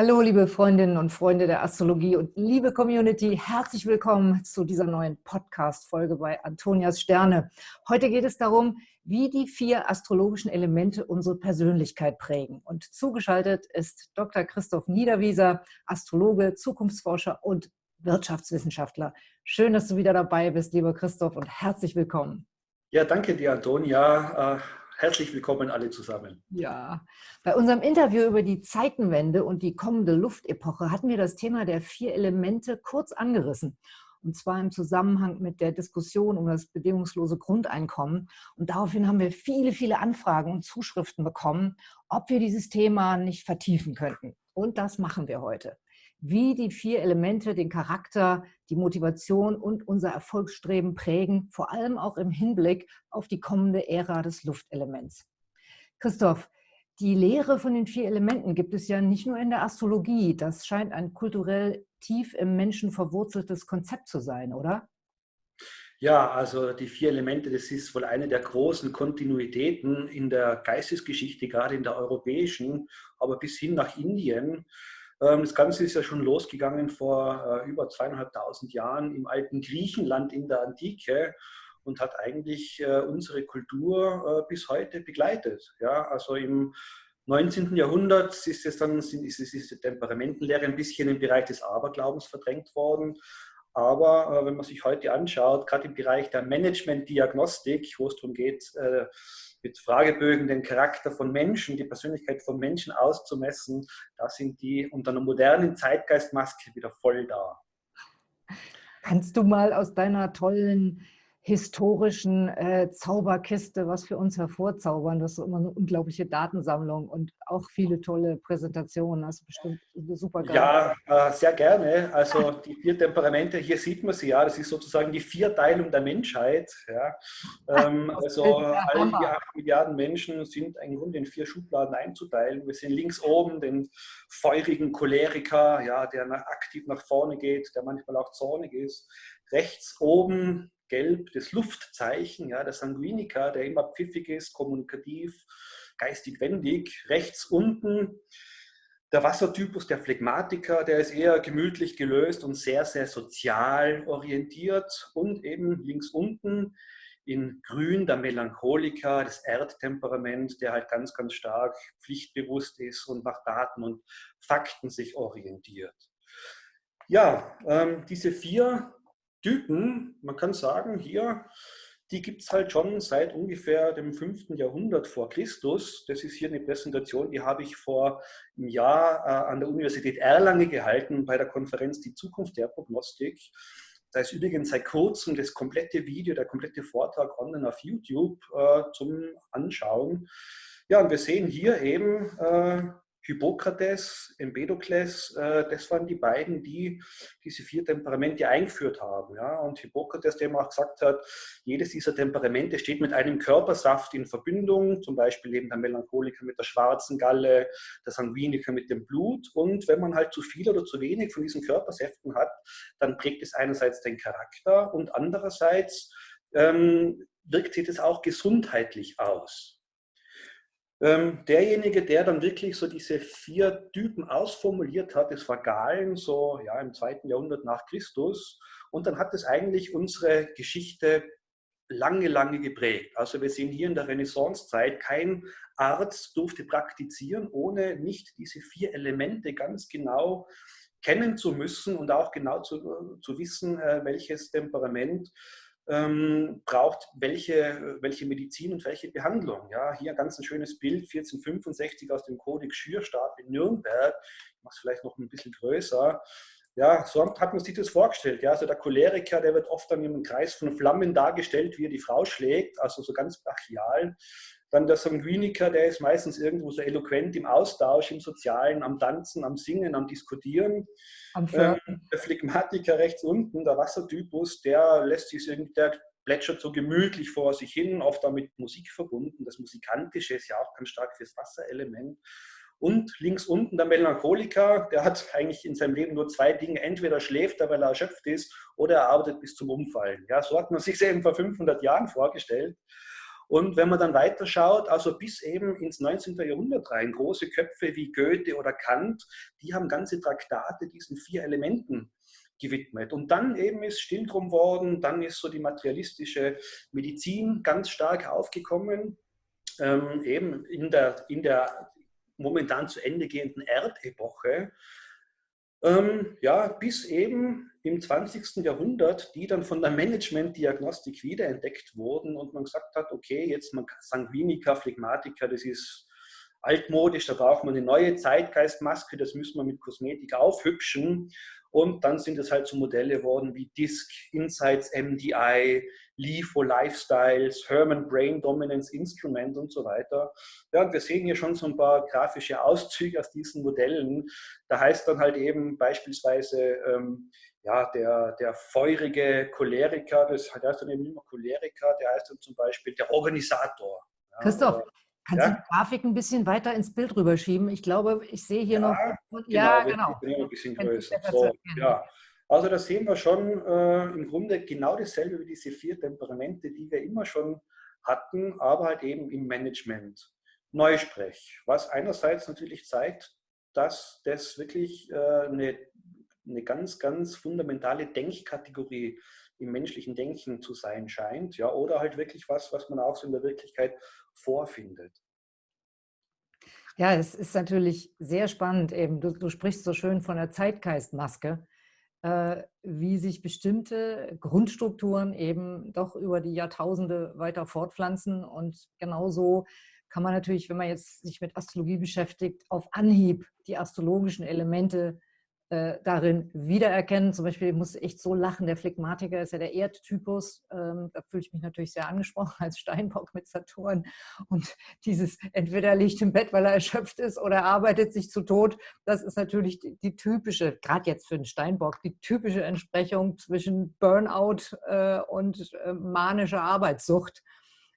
Hallo, liebe Freundinnen und Freunde der Astrologie und liebe Community, herzlich willkommen zu dieser neuen Podcast-Folge bei Antonias Sterne. Heute geht es darum, wie die vier astrologischen Elemente unsere Persönlichkeit prägen. Und zugeschaltet ist Dr. Christoph Niederwieser, Astrologe, Zukunftsforscher und Wirtschaftswissenschaftler. Schön, dass du wieder dabei bist, lieber Christoph, und herzlich willkommen. Ja, danke dir, Antonia. Herzlich willkommen alle zusammen. Ja, bei unserem Interview über die Zeitenwende und die kommende Luftepoche hatten wir das Thema der vier Elemente kurz angerissen. Und zwar im Zusammenhang mit der Diskussion um das bedingungslose Grundeinkommen. Und daraufhin haben wir viele, viele Anfragen und Zuschriften bekommen, ob wir dieses Thema nicht vertiefen könnten. Und das machen wir heute wie die vier Elemente den Charakter, die Motivation und unser Erfolgsstreben prägen, vor allem auch im Hinblick auf die kommende Ära des Luftelements. Christoph, die Lehre von den vier Elementen gibt es ja nicht nur in der Astrologie. Das scheint ein kulturell tief im Menschen verwurzeltes Konzept zu sein, oder? Ja, also die vier Elemente, das ist wohl eine der großen Kontinuitäten in der Geistesgeschichte, gerade in der europäischen, aber bis hin nach Indien. Ähm, das Ganze ist ja schon losgegangen vor äh, über zweieinhalbtausend Jahren im alten Griechenland in der Antike und hat eigentlich äh, unsere Kultur äh, bis heute begleitet. Ja, also im 19. Jahrhundert ist es dann ist, ist die Temperamentenlehre ein bisschen im Bereich des Aberglaubens verdrängt worden. Aber wenn man sich heute anschaut, gerade im Bereich der Management-Diagnostik, wo es darum geht, mit Fragebögen den Charakter von Menschen, die Persönlichkeit von Menschen auszumessen, da sind die unter einer modernen Zeitgeistmaske wieder voll da. Kannst du mal aus deiner tollen historischen äh, Zauberkiste was für uns hervorzaubern. Das ist immer eine unglaubliche Datensammlung und auch viele tolle Präsentationen. Das ist bestimmt super geil. Ja, äh, sehr gerne. Also die vier Temperamente, hier sieht man sie ja, das ist sozusagen die Vierteilung der Menschheit. Ja. Ähm, also alle die acht Milliarden Menschen sind im Grunde in vier Schubladen einzuteilen. Wir sehen links oben den feurigen Choleriker, ja, der aktiv nach vorne geht, der manchmal auch zornig ist. Rechts oben gelb das Luftzeichen, ja, der Sanguiniker, der immer pfiffig ist, kommunikativ, geistig wendig. Rechts unten der Wassertypus, der Phlegmatiker, der ist eher gemütlich gelöst und sehr, sehr sozial orientiert. Und eben links unten in grün der Melancholiker, das Erdtemperament, der halt ganz, ganz stark pflichtbewusst ist und nach Daten und Fakten sich orientiert. Ja, ähm, diese vier Typen, man kann sagen, hier, die gibt es halt schon seit ungefähr dem 5. Jahrhundert vor Christus. Das ist hier eine Präsentation, die habe ich vor einem Jahr äh, an der Universität Erlangen gehalten bei der Konferenz Die Zukunft der Prognostik. Da ist übrigens seit kurzem das komplette Video, der komplette Vortrag online auf YouTube äh, zum Anschauen. Ja, und wir sehen hier eben äh, Hippokrates, Empedokles, äh, das waren die beiden, die diese vier Temperamente eingeführt haben. Ja? Und Hippokrates, der auch gesagt hat, jedes dieser Temperamente steht mit einem Körpersaft in Verbindung, zum Beispiel eben der Melancholiker mit der schwarzen Galle, der Sanguiniker mit dem Blut. Und wenn man halt zu viel oder zu wenig von diesen Körpersäften hat, dann prägt es einerseits den Charakter und andererseits ähm, wirkt sich das auch gesundheitlich aus. Ähm, derjenige, der dann wirklich so diese vier Typen ausformuliert hat, das war Galen, so ja, im zweiten Jahrhundert nach Christus. Und dann hat es eigentlich unsere Geschichte lange, lange geprägt. Also wir sehen hier in der Renaissancezeit, kein Arzt durfte praktizieren, ohne nicht diese vier Elemente ganz genau kennen zu müssen und auch genau zu, zu wissen, äh, welches Temperament ähm, braucht welche, welche Medizin und welche Behandlung. Ja, hier ganz ein schönes Bild, 1465 aus dem Kodex Schürstab in Nürnberg. Ich mache es vielleicht noch ein bisschen größer. Ja, so hat man sich das vorgestellt. Ja, also der Choleriker, der wird oft dann im Kreis von Flammen dargestellt, wie er die Frau schlägt, also so ganz brachial. Dann der Sanguiniker, der ist meistens irgendwo so eloquent im Austausch, im Sozialen, am Tanzen, am Singen, am Diskutieren. Am ähm, der Phlegmatiker rechts unten, der Wassertypus, der lässt sich irgendwie, der plätschert so gemütlich vor sich hin, oft damit Musik verbunden. Das Musikantische ist ja auch ganz stark fürs Wasserelement. Und links unten der Melancholiker, der hat eigentlich in seinem Leben nur zwei Dinge. Entweder schläft er, weil er erschöpft ist, oder er arbeitet bis zum Umfallen. Ja, so hat man sich eben vor 500 Jahren vorgestellt. Und wenn man dann weiter schaut, also bis eben ins 19. Jahrhundert rein, große Köpfe wie Goethe oder Kant, die haben ganze Traktate diesen vier Elementen gewidmet. Und dann eben ist still drum worden, dann ist so die materialistische Medizin ganz stark aufgekommen, ähm, eben in der, in der momentan zu Ende gehenden Erdepoche. Ähm, ja, bis eben im 20. Jahrhundert, die dann von der Management-Diagnostik wiederentdeckt wurden und man gesagt hat, okay, jetzt man Sanguinica, Phlegmatica, das ist altmodisch, da braucht man eine neue Zeitgeistmaske, das müssen wir mit Kosmetik aufhübschen. Und dann sind es halt so Modelle geworden wie Disk, Insights MDI, LIFO Lifestyles, Herman Brain Dominance Instrument und so weiter. Ja, und wir sehen hier schon so ein paar grafische Auszüge aus diesen Modellen. Da heißt dann halt eben beispielsweise, ähm, ja, der, der feurige Choleriker, das heißt dann eben mehr Choleriker, der heißt dann zum Beispiel der Organisator. Ja, Christoph, Kannst ja? du die Grafik ein bisschen weiter ins Bild rüberschieben? Ich glaube, ich sehe hier ja, noch. Ja, genau. Bin ein bisschen größer. So, ja. Also da sehen wir schon äh, im Grunde genau dasselbe wie diese vier Temperamente, die wir immer schon hatten, aber halt eben im Management. Neusprech, was einerseits natürlich zeigt, dass das wirklich äh, eine, eine ganz, ganz fundamentale Denkkategorie im menschlichen Denken zu sein scheint, ja, oder halt wirklich was, was man auch so in der Wirklichkeit vorfindet. Ja, es ist natürlich sehr spannend eben. Du, du sprichst so schön von der Zeitgeistmaske, wie sich bestimmte Grundstrukturen eben doch über die Jahrtausende weiter fortpflanzen. Und genauso kann man natürlich, wenn man jetzt sich mit Astrologie beschäftigt, auf Anhieb die astrologischen Elemente äh, darin wiedererkennen. Zum Beispiel, ich muss echt so lachen, der Phlegmatiker ist ja der Erdtypus. Ähm, da fühle ich mich natürlich sehr angesprochen als Steinbock mit Saturn. Und dieses entweder liegt im Bett, weil er erschöpft ist oder arbeitet sich zu Tod, das ist natürlich die, die typische, gerade jetzt für den Steinbock, die typische Entsprechung zwischen Burnout äh, und äh, manischer Arbeitssucht.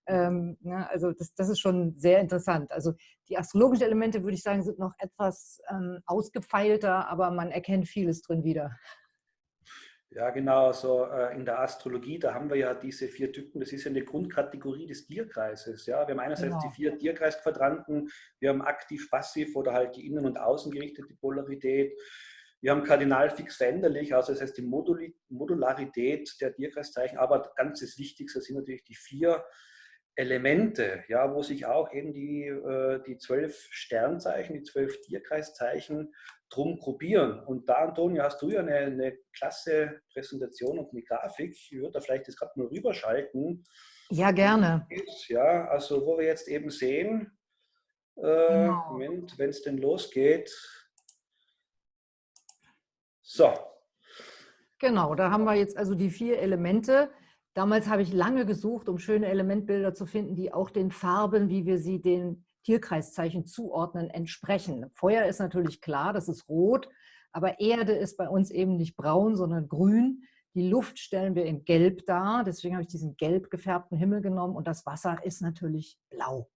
Ähm, ne, also das, das, ist schon sehr interessant. Also die astrologischen Elemente, würde ich sagen, sind noch etwas ähm, ausgefeilter, aber man erkennt vieles drin wieder. Ja, genau. Also äh, in der Astrologie, da haben wir ja diese vier Typen. Das ist ja eine Grundkategorie des Tierkreises. Ja, wir haben einerseits genau. die vier Tierkreisquadranten. Wir haben aktiv-passiv oder halt die innen- und außengerichtete Polarität. Wir haben kardinal fix veränderlich, also das heißt die Modularität der Tierkreiszeichen. Aber ganz das Wichtigste sind natürlich die vier Elemente, ja, wo sich auch eben die, äh, die zwölf Sternzeichen, die zwölf Tierkreiszeichen drum gruppieren. Und da, Antonio, hast du ja eine, eine klasse Präsentation und eine Grafik. Ich würde da vielleicht das gerade mal rüberschalten. Ja, gerne. Ja, also wo wir jetzt eben sehen, äh, genau. Moment, wenn es denn losgeht. So. Genau, da haben wir jetzt also die vier Elemente. Damals habe ich lange gesucht, um schöne Elementbilder zu finden, die auch den Farben, wie wir sie den Tierkreiszeichen zuordnen, entsprechen. Feuer ist natürlich klar, das ist rot, aber Erde ist bei uns eben nicht braun, sondern grün. Die Luft stellen wir in gelb dar, deswegen habe ich diesen gelb gefärbten Himmel genommen und das Wasser ist natürlich blau.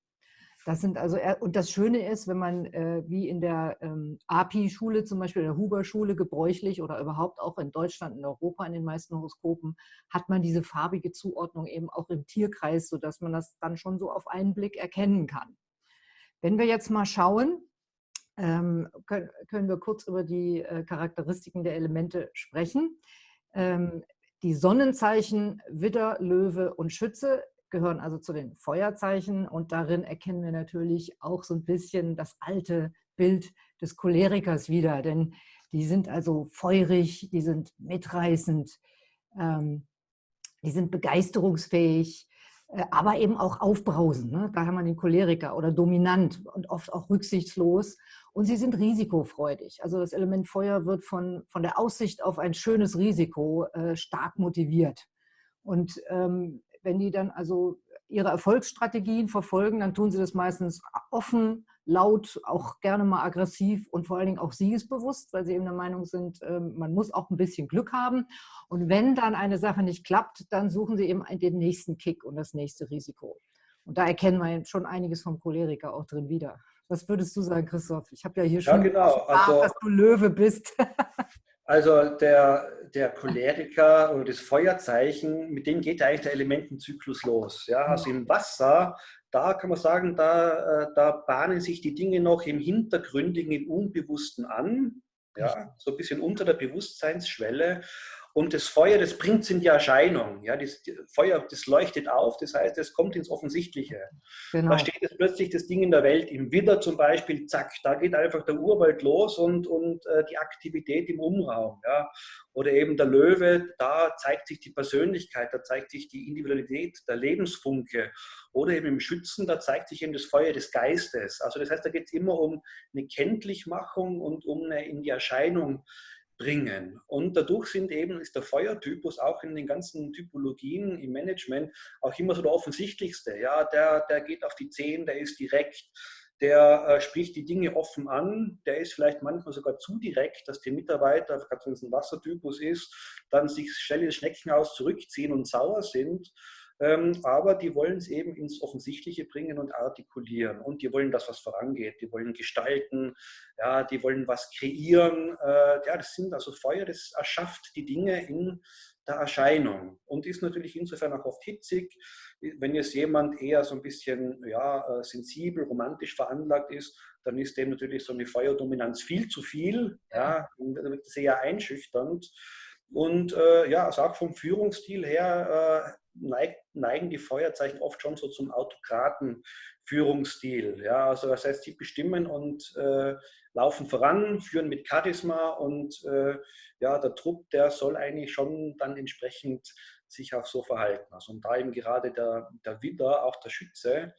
Das sind also, und das Schöne ist, wenn man äh, wie in der ähm, API-Schule zum Beispiel, der Huber-Schule gebräuchlich oder überhaupt auch in Deutschland, in Europa in den meisten Horoskopen, hat man diese farbige Zuordnung eben auch im Tierkreis, sodass man das dann schon so auf einen Blick erkennen kann. Wenn wir jetzt mal schauen, ähm, können, können, wir kurz über die äh, Charakteristiken der Elemente sprechen. Ähm, die Sonnenzeichen Widder, Löwe und Schütze gehören also zu den Feuerzeichen und darin erkennen wir natürlich auch so ein bisschen das alte Bild des Cholerikers wieder, denn die sind also feurig, die sind mitreißend, ähm, die sind begeisterungsfähig, äh, aber eben auch aufbrausend. Ne? Da haben wir den Choleriker oder dominant und oft auch rücksichtslos. Und sie sind risikofreudig. Also das Element Feuer wird von, von der Aussicht auf ein schönes Risiko äh, stark motiviert. Und ähm, wenn die dann also ihre Erfolgsstrategien verfolgen, dann tun sie das meistens offen, laut, auch gerne mal aggressiv und vor allen Dingen auch siegesbewusst, weil sie eben der Meinung sind, ähm, man muss auch ein bisschen Glück haben. Und wenn dann eine Sache nicht klappt, dann suchen sie eben den nächsten Kick und das nächste Risiko. Und da erkennen wir schon einiges vom Choleriker auch drin wieder. Was würdest du sagen, Christoph? Ich habe ja hier schon ja, genau. gesagt, also, dass du Löwe bist. Also der, der Choleriker oder das Feuerzeichen, mit dem geht eigentlich der Elementenzyklus los. Ja, also im Wasser, da kann man sagen, da, äh, da bahnen sich die Dinge noch im Hintergründigen, im Unbewussten an. Ja, so ein bisschen unter der Bewusstseinsschwelle. Und das Feuer, das bringt es in die Erscheinung. Ja, das Feuer, das leuchtet auf, das heißt, es kommt ins Offensichtliche. Genau. Da steht jetzt plötzlich das Ding in der Welt, im Widder zum Beispiel, zack, da geht einfach der Urwald los und, und äh, die Aktivität im Umraum. Ja. Oder eben der Löwe, da zeigt sich die Persönlichkeit, da zeigt sich die Individualität, der Lebensfunke. Oder eben im Schützen, da zeigt sich eben das Feuer des Geistes. Also das heißt, da geht es immer um eine Kenntlichmachung und um eine in die Erscheinung bringen. Und dadurch sind eben, ist der Feuertypus auch in den ganzen Typologien im Management auch immer so der offensichtlichste. Ja, der, der geht auf die Zehen, der ist direkt, der äh, spricht die Dinge offen an, der ist vielleicht manchmal sogar zu direkt, dass die Mitarbeiter, gerade wenn es ein Wassertypus ist, dann sich schnell ins Schneckenhaus zurückziehen und sauer sind. Ähm, aber die wollen es eben ins Offensichtliche bringen und artikulieren. Und die wollen, dass was vorangeht. Die wollen gestalten, ja, die wollen was kreieren. Äh, ja, das sind also Feuer, das erschafft die Dinge in der Erscheinung und ist natürlich insofern auch oft hitzig. Wenn jetzt jemand eher so ein bisschen ja, äh, sensibel, romantisch veranlagt ist, dann ist dem natürlich so eine Feuerdominanz viel zu viel. Ja, sehr einschüchternd. Und äh, ja, also auch vom Führungsstil her äh, neigt, neigen die Feuerzeichen oft schon so zum Autokraten-Führungsstil. Ja, also das heißt, sie bestimmen und äh, laufen voran, führen mit Charisma und äh, ja, der Trupp, der soll eigentlich schon dann entsprechend sich auch so verhalten. Also und da eben gerade der, der Widder, auch der Schütze.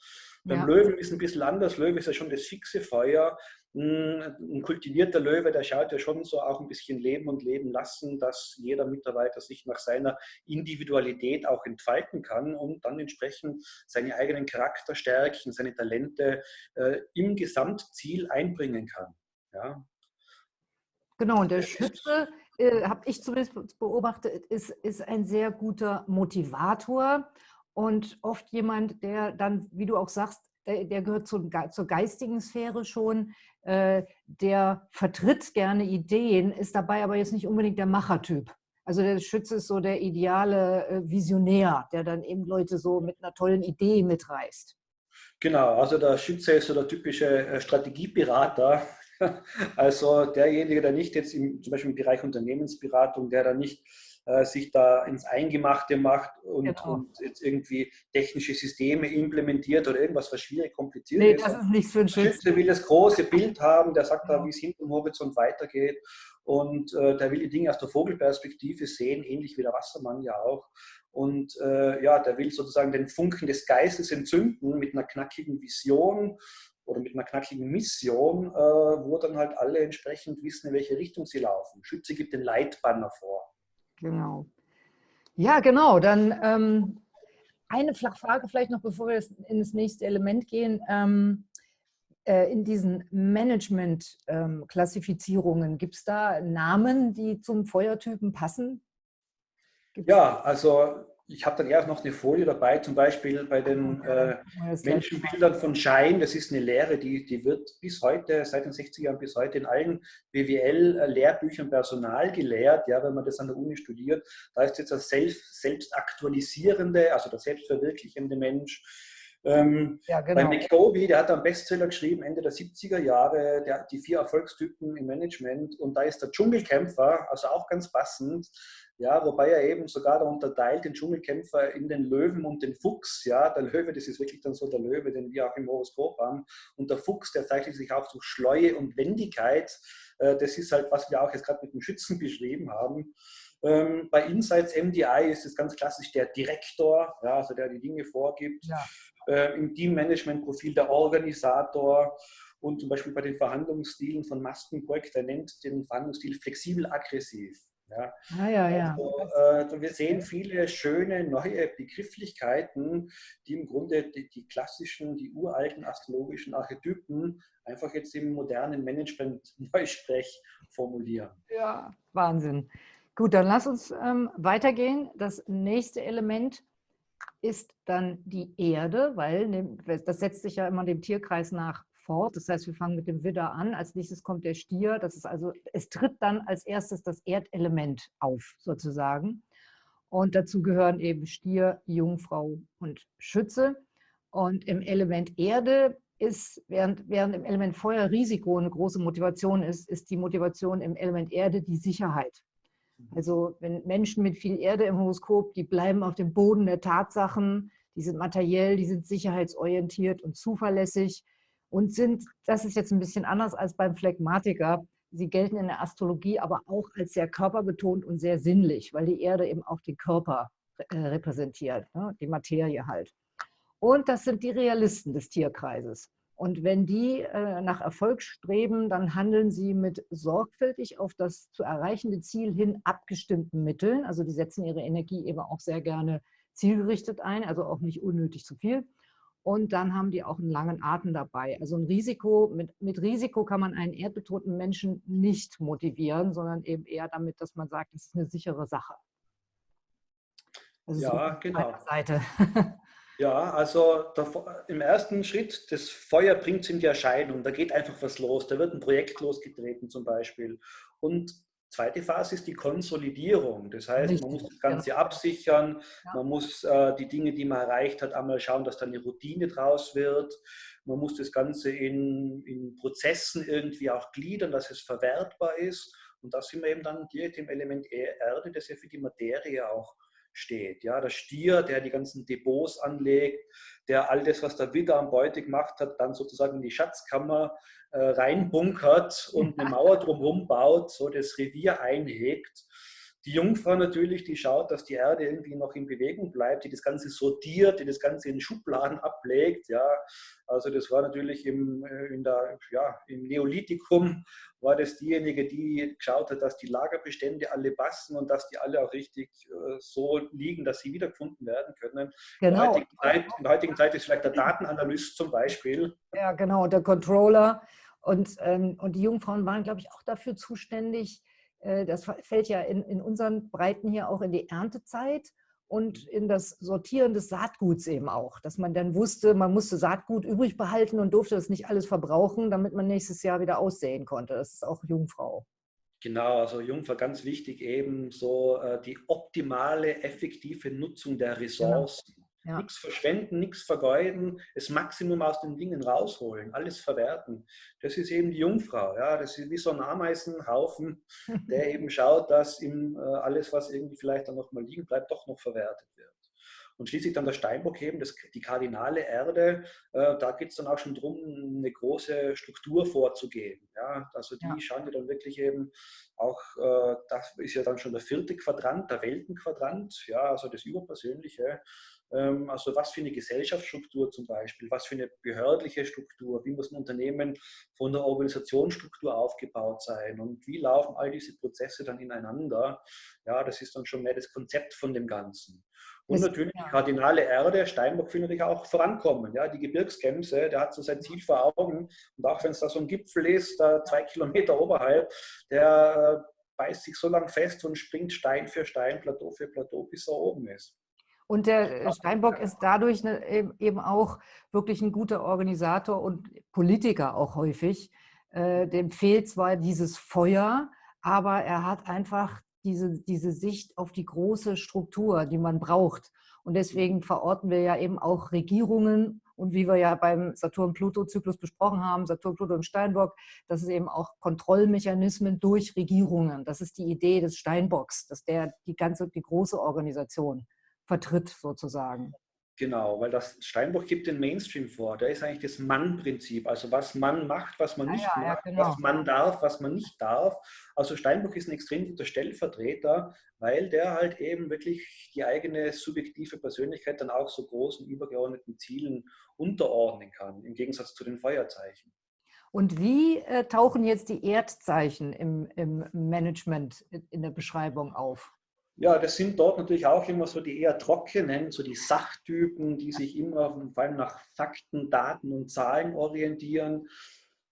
Beim ja. Löwen ist ein bisschen anders. Löwe ist ja schon das fixe Feuer. Ein kultivierter Löwe, der schaut ja schon so auch ein bisschen leben und leben lassen, dass jeder Mitarbeiter sich nach seiner Individualität auch entfalten kann und dann entsprechend seine eigenen Charakterstärken, seine Talente äh, im Gesamtziel einbringen kann. Ja. Genau, und der Schütze, äh, habe ich zumindest beobachtet, ist, ist ein sehr guter Motivator und oft jemand, der dann, wie du auch sagst, der, der gehört zum, zur geistigen Sphäre schon, äh, der vertritt gerne Ideen, ist dabei aber jetzt nicht unbedingt der Machertyp. Also der Schütze ist so der ideale äh, Visionär, der dann eben Leute so mit einer tollen Idee mitreißt. Genau, also der Schütze ist so der typische äh, Strategieberater, also derjenige, der nicht jetzt im, zum Beispiel im Bereich Unternehmensberatung, der da nicht äh, sich da ins Eingemachte macht und, genau. und, jetzt irgendwie technische Systeme implementiert oder irgendwas, was schwierig kompliziert nee, ist. das ist nichts für einen Schütze. Schütze will das große Bild haben, der sagt da, wie es hinten im Horizont weitergeht und äh, der will die Dinge aus der Vogelperspektive sehen, ähnlich wie der Wassermann ja auch. Und äh, ja, der will sozusagen den Funken des Geistes entzünden mit einer knackigen Vision oder mit einer knackigen Mission, äh, wo dann halt alle entsprechend wissen, in welche Richtung sie laufen. Schütze gibt den Leitbanner vor. Genau. Ja, genau. Dann ähm, eine Frage vielleicht noch, bevor wir in das nächste Element gehen. Ähm, äh, in diesen Management-Klassifizierungen, ähm, gibt es da Namen, die zum Feuertypen passen? Gibt's ja, also ich habe dann erst noch eine Folie dabei, zum Beispiel bei den äh, Menschenbildern von Schein. Das ist eine Lehre, die, die wird bis heute, seit den 60er Jahren bis heute in allen BWL-Lehrbüchern Personal gelehrt, ja, wenn man das an der Uni studiert. Da ist jetzt das selbst, selbstaktualisierende, also der selbstverwirklichende Mensch. Ähm, ja, genau. Bei McDovey, der hat einen Bestseller geschrieben, Ende der 70er Jahre, der, die vier Erfolgstypen im Management. Und da ist der Dschungelkämpfer, also auch ganz passend, ja, wobei er eben sogar da unterteilt den Dschungelkämpfer in den Löwen und den Fuchs. Ja, der Löwe, das ist wirklich dann so der Löwe, den wir auch im Horoskop haben. Und der Fuchs, der zeichnet sich auch durch Schleue und Wendigkeit. Äh, das ist halt, was wir auch jetzt gerade mit dem Schützen beschrieben haben. Ähm, bei Insights MDI ist es ganz klassisch der Direktor, ja, also der die Dinge vorgibt. Ja. Äh, Im Teammanagement-Profil der Organisator und zum Beispiel bei den Verhandlungsstilen von Maskenburg, der nennt den Verhandlungsstil flexibel-aggressiv. Ja. Ah, ja, ja. Also, äh, wir sehen viele schöne neue Begrifflichkeiten, die im Grunde die, die, klassischen, die uralten astrologischen Archetypen einfach jetzt im modernen Management-Neusprech formulieren. Ja, Wahnsinn. Gut, dann lass uns ähm, weitergehen. Das nächste Element ist dann die Erde, weil das setzt sich ja immer dem Tierkreis nach fort. Das heißt, wir fangen mit dem Widder an. Als nächstes kommt der Stier. Das ist also, es tritt dann als erstes das Erdelement auf, sozusagen. Und dazu gehören eben Stier, Jungfrau und Schütze. Und im Element Erde ist, während, während im Element Feuer Risiko eine große Motivation ist, ist die Motivation im Element Erde die Sicherheit. Also wenn Menschen mit viel Erde im Horoskop, die bleiben auf dem Boden der Tatsachen, die sind materiell, die sind sicherheitsorientiert und zuverlässig und sind, das ist jetzt ein bisschen anders als beim Phlegmatiker, sie gelten in der Astrologie aber auch als sehr körperbetont und sehr sinnlich, weil die Erde eben auch den Körper äh, repräsentiert, ne? die Materie halt. Und das sind die Realisten des Tierkreises. Und wenn die äh, nach Erfolg streben, dann handeln sie mit sorgfältig auf das zu erreichende Ziel hin abgestimmten Mitteln. Also die setzen ihre Energie eben auch sehr gerne zielgerichtet ein, also auch nicht unnötig zu viel. Und dann haben die auch einen langen Atem dabei. Also ein Risiko, mit, mit Risiko kann man einen erdbetonten Menschen nicht motivieren, sondern eben eher damit, dass man sagt, es ist eine sichere Sache. Also ja, genau. Seite. Ja, also der, im ersten Schritt, das Feuer bringt es in die Erscheinung, da geht einfach was los, da wird ein Projekt losgetreten zum Beispiel. Und zweite Phase ist die Konsolidierung. Das heißt, Richtig. man muss das Ganze absichern, ja. man muss äh, die Dinge, die man erreicht hat, einmal schauen, dass da eine Routine draus wird. Man muss das Ganze in, in Prozessen irgendwie auch gliedern, dass es verwertbar ist. Und da sind wir eben dann direkt im Element Erde, das ja für die Materie auch steht. Ja, der Stier, der die ganzen Depots anlegt, der all das, was der Widder am Beute gemacht hat, dann sozusagen in die Schatzkammer äh, reinbunkert und eine Mauer drumherum baut, so das Revier einhegt. Die Jungfrau natürlich, die schaut, dass die Erde irgendwie noch in Bewegung bleibt, die das Ganze sortiert, die das Ganze in Schubladen ablegt. Ja, also das war natürlich im, äh, in der, ja, im Neolithikum war das diejenige, die geschaut hat, dass die Lagerbestände alle passen und dass die alle auch richtig äh, so liegen, dass sie wiedergefunden werden können. Genau. In, der heutigen Zeit, der heutigen Zeit ist vielleicht der Datenanalyst zum Beispiel. Ja, genau, der Controller. Und, ähm, und die Jungfrauen waren, glaube ich, auch dafür zuständig, das fällt ja in, in unseren Breiten hier auch in die Erntezeit und mhm. in das Sortieren des Saatguts eben auch, dass man dann wusste, man musste Saatgut übrig behalten und durfte das nicht alles verbrauchen, damit man nächstes Jahr wieder aussehen konnte. Das ist auch Jungfrau. Genau, also Jungfrau ganz wichtig eben so äh, die optimale, effektive Nutzung der Ressourcen. Genau. Ja. Nichts verschwenden, nichts vergeuden, das Maximum aus den Dingen rausholen, alles verwerten. Das ist eben die Jungfrau. Ja? Das ist wie so ein Ameisenhaufen, der eben schaut, dass ihm äh, alles, was irgendwie vielleicht dann noch mal liegen bleibt, doch noch verwertet wird. Und schließlich dann der Steinbock eben, das, die kardinale Erde, äh, da geht es dann auch schon darum, eine große Struktur vorzugeben. Ja? Also die ja. schauen ja dann wirklich eben auch, äh, das ist ja dann schon der vierte Quadrant, der Weltenquadrant, ja, also das Überpersönliche. Ähm, also was für eine Gesellschaftsstruktur zum Beispiel, was für eine behördliche Struktur, wie muss ein Unternehmen von der Organisationsstruktur aufgebaut sein und wie laufen all diese Prozesse dann ineinander. Ja, das ist dann schon mehr das Konzept von dem Ganzen. Und das, natürlich die kardinale Erde, Steinbock will natürlich auch vorankommen. Ja, die Gebirgskämse, der hat so sein Ziel vor Augen. Und auch wenn es da so ein Gipfel ist, da zwei Kilometer oberhalb, der äh, beißt sich so lang fest und springt Stein für Stein, Plateau für Plateau, bis er oben ist. Und der äh, Steinbock ist dadurch ne, eben auch wirklich ein guter Organisator und Politiker auch häufig. Äh, dem fehlt zwar dieses Feuer, aber er hat einfach diese, diese Sicht auf die große Struktur, die man braucht. Und deswegen verorten wir ja eben auch Regierungen und wie wir ja beim Saturn-Pluto-Zyklus besprochen haben, Saturn, Pluto und Steinbock, das ist eben auch Kontrollmechanismen durch Regierungen. Das ist die Idee des Steinbocks, dass der die ganze, die große Organisation vertritt sozusagen. Genau, weil das Steinbruch gibt den Mainstream vor. Da ist eigentlich das Mann-Prinzip. Also was man macht, was man ah, nicht ja, macht, ja, genau. was man darf, was man nicht darf. Also Steinbruch ist ein extrem guter Stellvertreter, weil der halt eben wirklich die eigene subjektive Persönlichkeit dann auch so großen übergeordneten Zielen unterordnen kann, im Gegensatz zu den Feuerzeichen. Und wie äh, tauchen jetzt die Erdzeichen im, im Management in der Beschreibung auf? Ja, das sind dort natürlich auch immer so die eher trockenen, so die Sachtypen, die sich immer vor allem nach Fakten, Daten und Zahlen orientieren,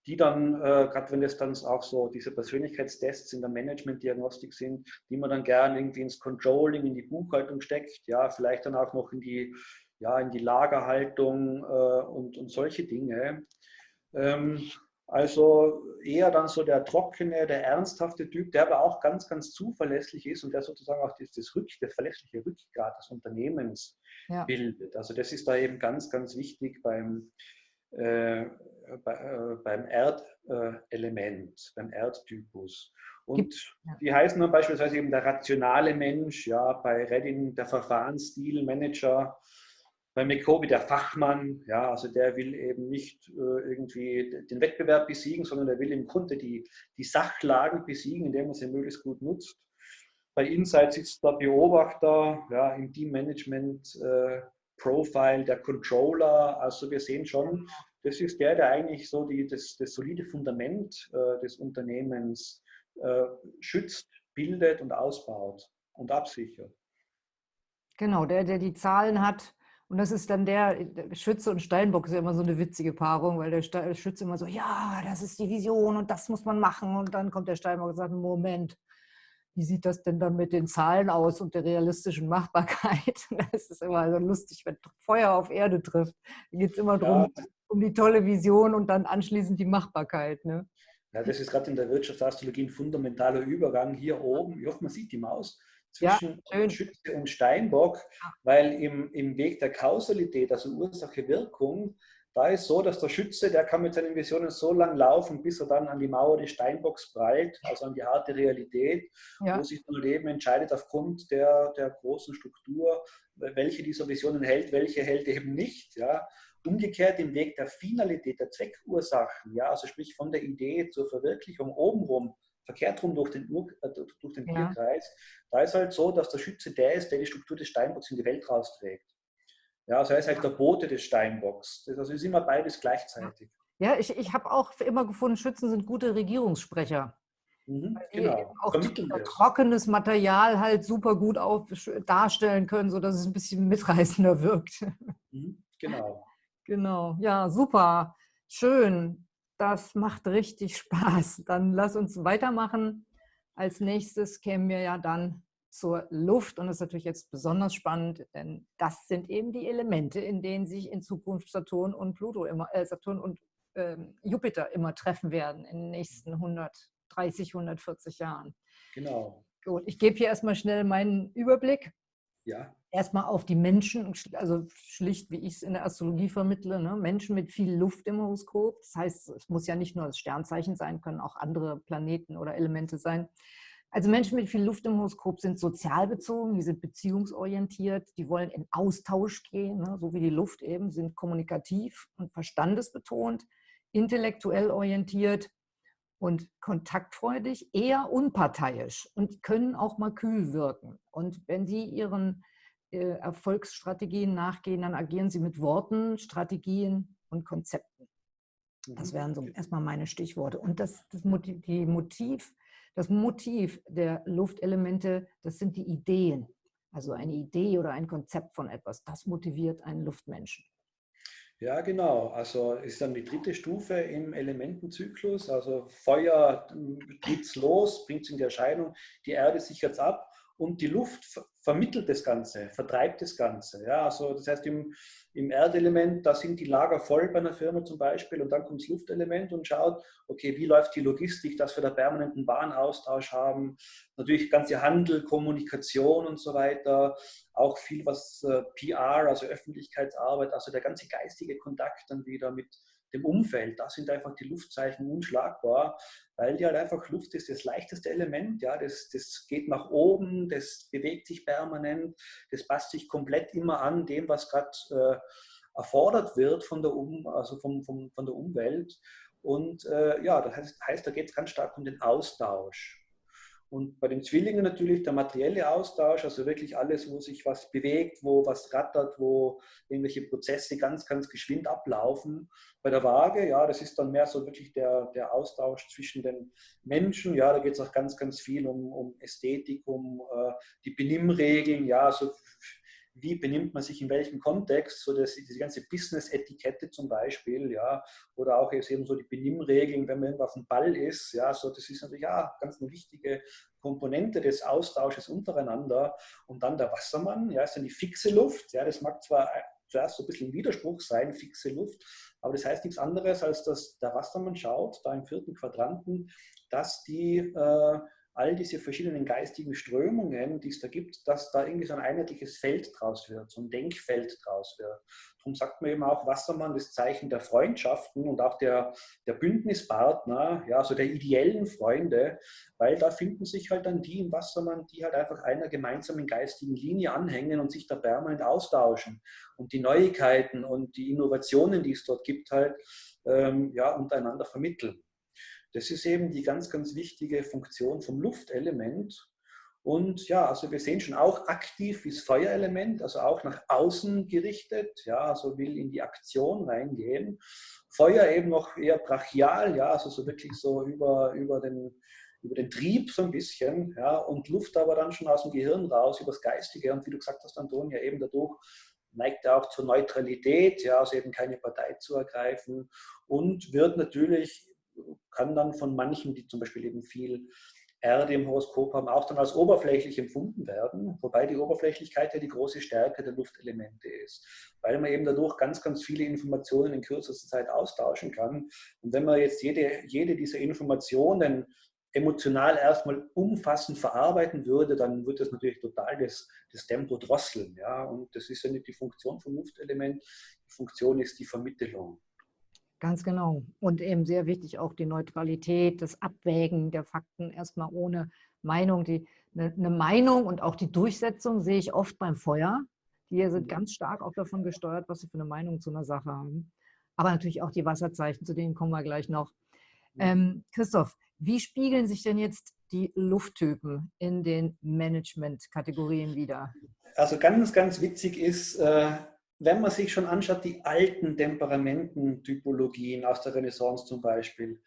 die dann, äh, gerade wenn das dann auch so diese Persönlichkeitstests in der Management-Diagnostik sind, die man dann gerne irgendwie ins Controlling, in die Buchhaltung steckt, ja, vielleicht dann auch noch in die, ja, in die Lagerhaltung äh, und, und solche Dinge. Ähm, also eher dann so der trockene, der ernsthafte Typ, der aber auch ganz, ganz zuverlässig ist und der sozusagen auch das, das, Rück, das verlässliche Rückgrat des Unternehmens ja. bildet. Also das ist da eben ganz, ganz wichtig beim, äh, bei, äh, beim Erdelement, beim Erdtypus. Und die heißen dann beispielsweise eben der rationale Mensch, ja, bei Redding der Verfahrensstilmanager, bei McCoby der Fachmann, ja, also der will eben nicht äh, irgendwie den Wettbewerb besiegen, sondern der will im Grunde die, die Sachlagen besiegen, indem er sie möglichst gut nutzt. Bei Insight sitzt der Beobachter, ja, im Teammanagement äh, Profile, der Controller. Also wir sehen schon, das ist der, der eigentlich so die, das, das solide Fundament äh, des Unternehmens äh, schützt, bildet und ausbaut und absichert. Genau, der, der die Zahlen hat, und das ist dann der, Schütze und Steinbock ist ja immer so eine witzige Paarung, weil der Schütze immer so, ja, das ist die Vision und das muss man machen. Und dann kommt der Steinbock und sagt, Moment, wie sieht das denn dann mit den Zahlen aus und der realistischen Machbarkeit? Das ist immer so lustig, wenn Feuer auf Erde trifft. Da geht es immer darum, ja. um die tolle Vision und dann anschließend die Machbarkeit. Ne? Ja, das ist gerade in der Wirtschaftsastrologie ein fundamentaler Übergang. Hier oben, ich hoffe, man sieht die Maus, zwischen ja, Schütze und Steinbock, weil im, im Weg der Kausalität, also Ursache-Wirkung, da ist so, dass der Schütze, der kann mit seinen Visionen so lang laufen, bis er dann an die Mauer des Steinbocks prallt, also an die harte Realität, ja. wo sich dann Leben entscheidet aufgrund der, der großen Struktur, welche dieser Visionen hält, welche hält eben nicht. Ja. Umgekehrt im Weg der Finalität, der Zweckursachen, ja, also sprich von der Idee zur Verwirklichung obenrum, verkehrt rum durch den, Ur, äh, durch den ja. Tierkreis, da ist halt so, dass der Schütze der ist, der die Struktur des Steinbocks in die Welt rausträgt. Ja, also er ist halt der Bote des Steinbocks. Das also ist immer beides gleichzeitig. Ja, ich, ich habe auch immer gefunden, Schützen sind gute Regierungssprecher. Mhm, genau. Auch trockenes Material halt super gut auf, darstellen können, sodass es ein bisschen mitreißender wirkt. Mhm, genau. Genau, ja, super. Schön. Das macht richtig Spaß. Dann lass uns weitermachen. Als nächstes kämen wir ja dann zur Luft und das ist natürlich jetzt besonders spannend, denn das sind eben die Elemente, in denen sich in Zukunft Saturn und Pluto immer, äh, Saturn und äh, Jupiter immer treffen werden in den nächsten 130, 140 Jahren. Genau. Gut, ich gebe hier erstmal schnell meinen Überblick. Ja. Erstmal auf die Menschen, also schlicht, wie ich es in der Astrologie vermittle, ne? Menschen mit viel Luft im Horoskop. Das heißt, es muss ja nicht nur das Sternzeichen sein, können auch andere Planeten oder Elemente sein. Also Menschen mit viel Luft im Horoskop sind sozial bezogen, die sind beziehungsorientiert, die wollen in Austausch gehen, ne? so wie die Luft eben, sind kommunikativ und verstandesbetont, intellektuell orientiert, und kontaktfreudig, eher unparteiisch und können auch mal kühl wirken. Und wenn Sie Ihren äh, Erfolgsstrategien nachgehen, dann agieren Sie mit Worten, Strategien und Konzepten. Das mhm. wären so erstmal meine Stichworte. Und das, das, Motiv, die Motiv, das Motiv der Luftelemente, das sind die Ideen. Also eine Idee oder ein Konzept von etwas, das motiviert einen Luftmenschen. Ja, genau. Also ist dann die dritte Stufe im Elementenzyklus. Also Feuer geht's los, bringt es in die Erscheinung, die Erde sichert es ab und die Luft vermittelt das Ganze, vertreibt das Ganze. Ja, also das heißt, im, im Erdelement, da sind die Lager voll bei einer Firma zum Beispiel und dann kommt das Luftelement und schaut, okay, wie läuft die Logistik, dass wir da permanenten Bahnaustausch haben, natürlich ganze Handel, Kommunikation und so weiter, auch viel was äh, PR, also Öffentlichkeitsarbeit, also der ganze geistige Kontakt dann wieder mit dem Umfeld. Da sind einfach die Luftzeichen unschlagbar, weil die halt einfach Luft ist das leichteste Element. Ja, das, das geht nach oben, das bewegt sich permanent, das passt sich komplett immer an dem, was gerade äh, erfordert wird von der, um, also vom, vom, von der Umwelt. Und äh, ja, das heißt, heißt da geht es ganz stark um den Austausch. Und bei den Zwillingen natürlich der materielle Austausch, also wirklich alles, wo sich was bewegt, wo was rattert, wo irgendwelche Prozesse ganz, ganz geschwind ablaufen. Bei der Waage, ja, das ist dann mehr so wirklich der, der Austausch zwischen den Menschen. Ja, da geht es auch ganz, ganz viel um, um Ästhetik, um äh, die Benimmregeln, ja, so wie benimmt man sich in welchem Kontext, so dass diese ganze Business-Etikette zum Beispiel, ja, oder auch jetzt eben so die Benimmregeln, wenn man irgendwo auf dem Ball ist, ja, so das ist natürlich ja ganz eine wichtige Komponente des Austausches untereinander. Und dann der Wassermann, ja, ist dann die fixe Luft, ja, das mag zwar zuerst so ein bisschen ein Widerspruch sein, fixe Luft. Aber das heißt nichts anderes, als dass der Wassermann schaut, da im vierten Quadranten, dass die äh, all diese verschiedenen geistigen Strömungen, die es da gibt, dass da irgendwie so ein einheitliches Feld draus wird, so ein Denkfeld draus wird. Darum sagt man eben auch Wassermann das Zeichen der Freundschaften und auch der, der Bündnispartner, ja, also der ideellen Freunde, weil da finden sich halt dann die im Wassermann, die halt einfach einer gemeinsamen geistigen Linie anhängen und sich da permanent austauschen und die Neuigkeiten und die Innovationen, die es dort gibt, halt ähm, ja, untereinander vermitteln. Das ist eben die ganz, ganz wichtige Funktion vom Luftelement. Und ja, also wir sehen schon auch aktiv ist Feuerelement, also auch nach außen gerichtet, ja, also will in die Aktion reingehen. Feuer eben noch eher brachial, ja, also so wirklich so über, über, den, über den Trieb so ein bisschen, ja, und Luft aber dann schon aus dem Gehirn raus, übers Geistige. Und wie du gesagt hast, Antonia, eben dadurch neigt er auch zur Neutralität, ja, also eben keine Partei zu ergreifen und wird natürlich kann dann von manchen, die zum Beispiel eben viel Erde im Horoskop haben, auch dann als oberflächlich empfunden werden, wobei die Oberflächlichkeit ja die große Stärke der Luftelemente ist, weil man eben dadurch ganz, ganz viele Informationen in kürzester Zeit austauschen kann. Und wenn man jetzt jede, jede dieser Informationen emotional erstmal umfassend verarbeiten würde, dann würde das natürlich total das, das Tempo drosseln. Ja? Und das ist ja nicht die Funktion vom Luftelement, die Funktion ist die Vermittlung. Ganz genau. Und eben sehr wichtig auch die Neutralität, das Abwägen der Fakten erstmal ohne Meinung. Die, eine, eine Meinung und auch die Durchsetzung sehe ich oft beim Feuer. Die sind mhm. ganz stark auch davon gesteuert, was sie für eine Meinung zu einer Sache haben. Aber natürlich auch die Wasserzeichen, zu denen kommen wir gleich noch. Ähm, Christoph, wie spiegeln sich denn jetzt die Lufttypen in den Management-Kategorien wieder? Also ganz, ganz witzig ist, äh, wenn man sich schon anschaut, die alten Temperamententypologien aus der Renaissance zum Beispiel,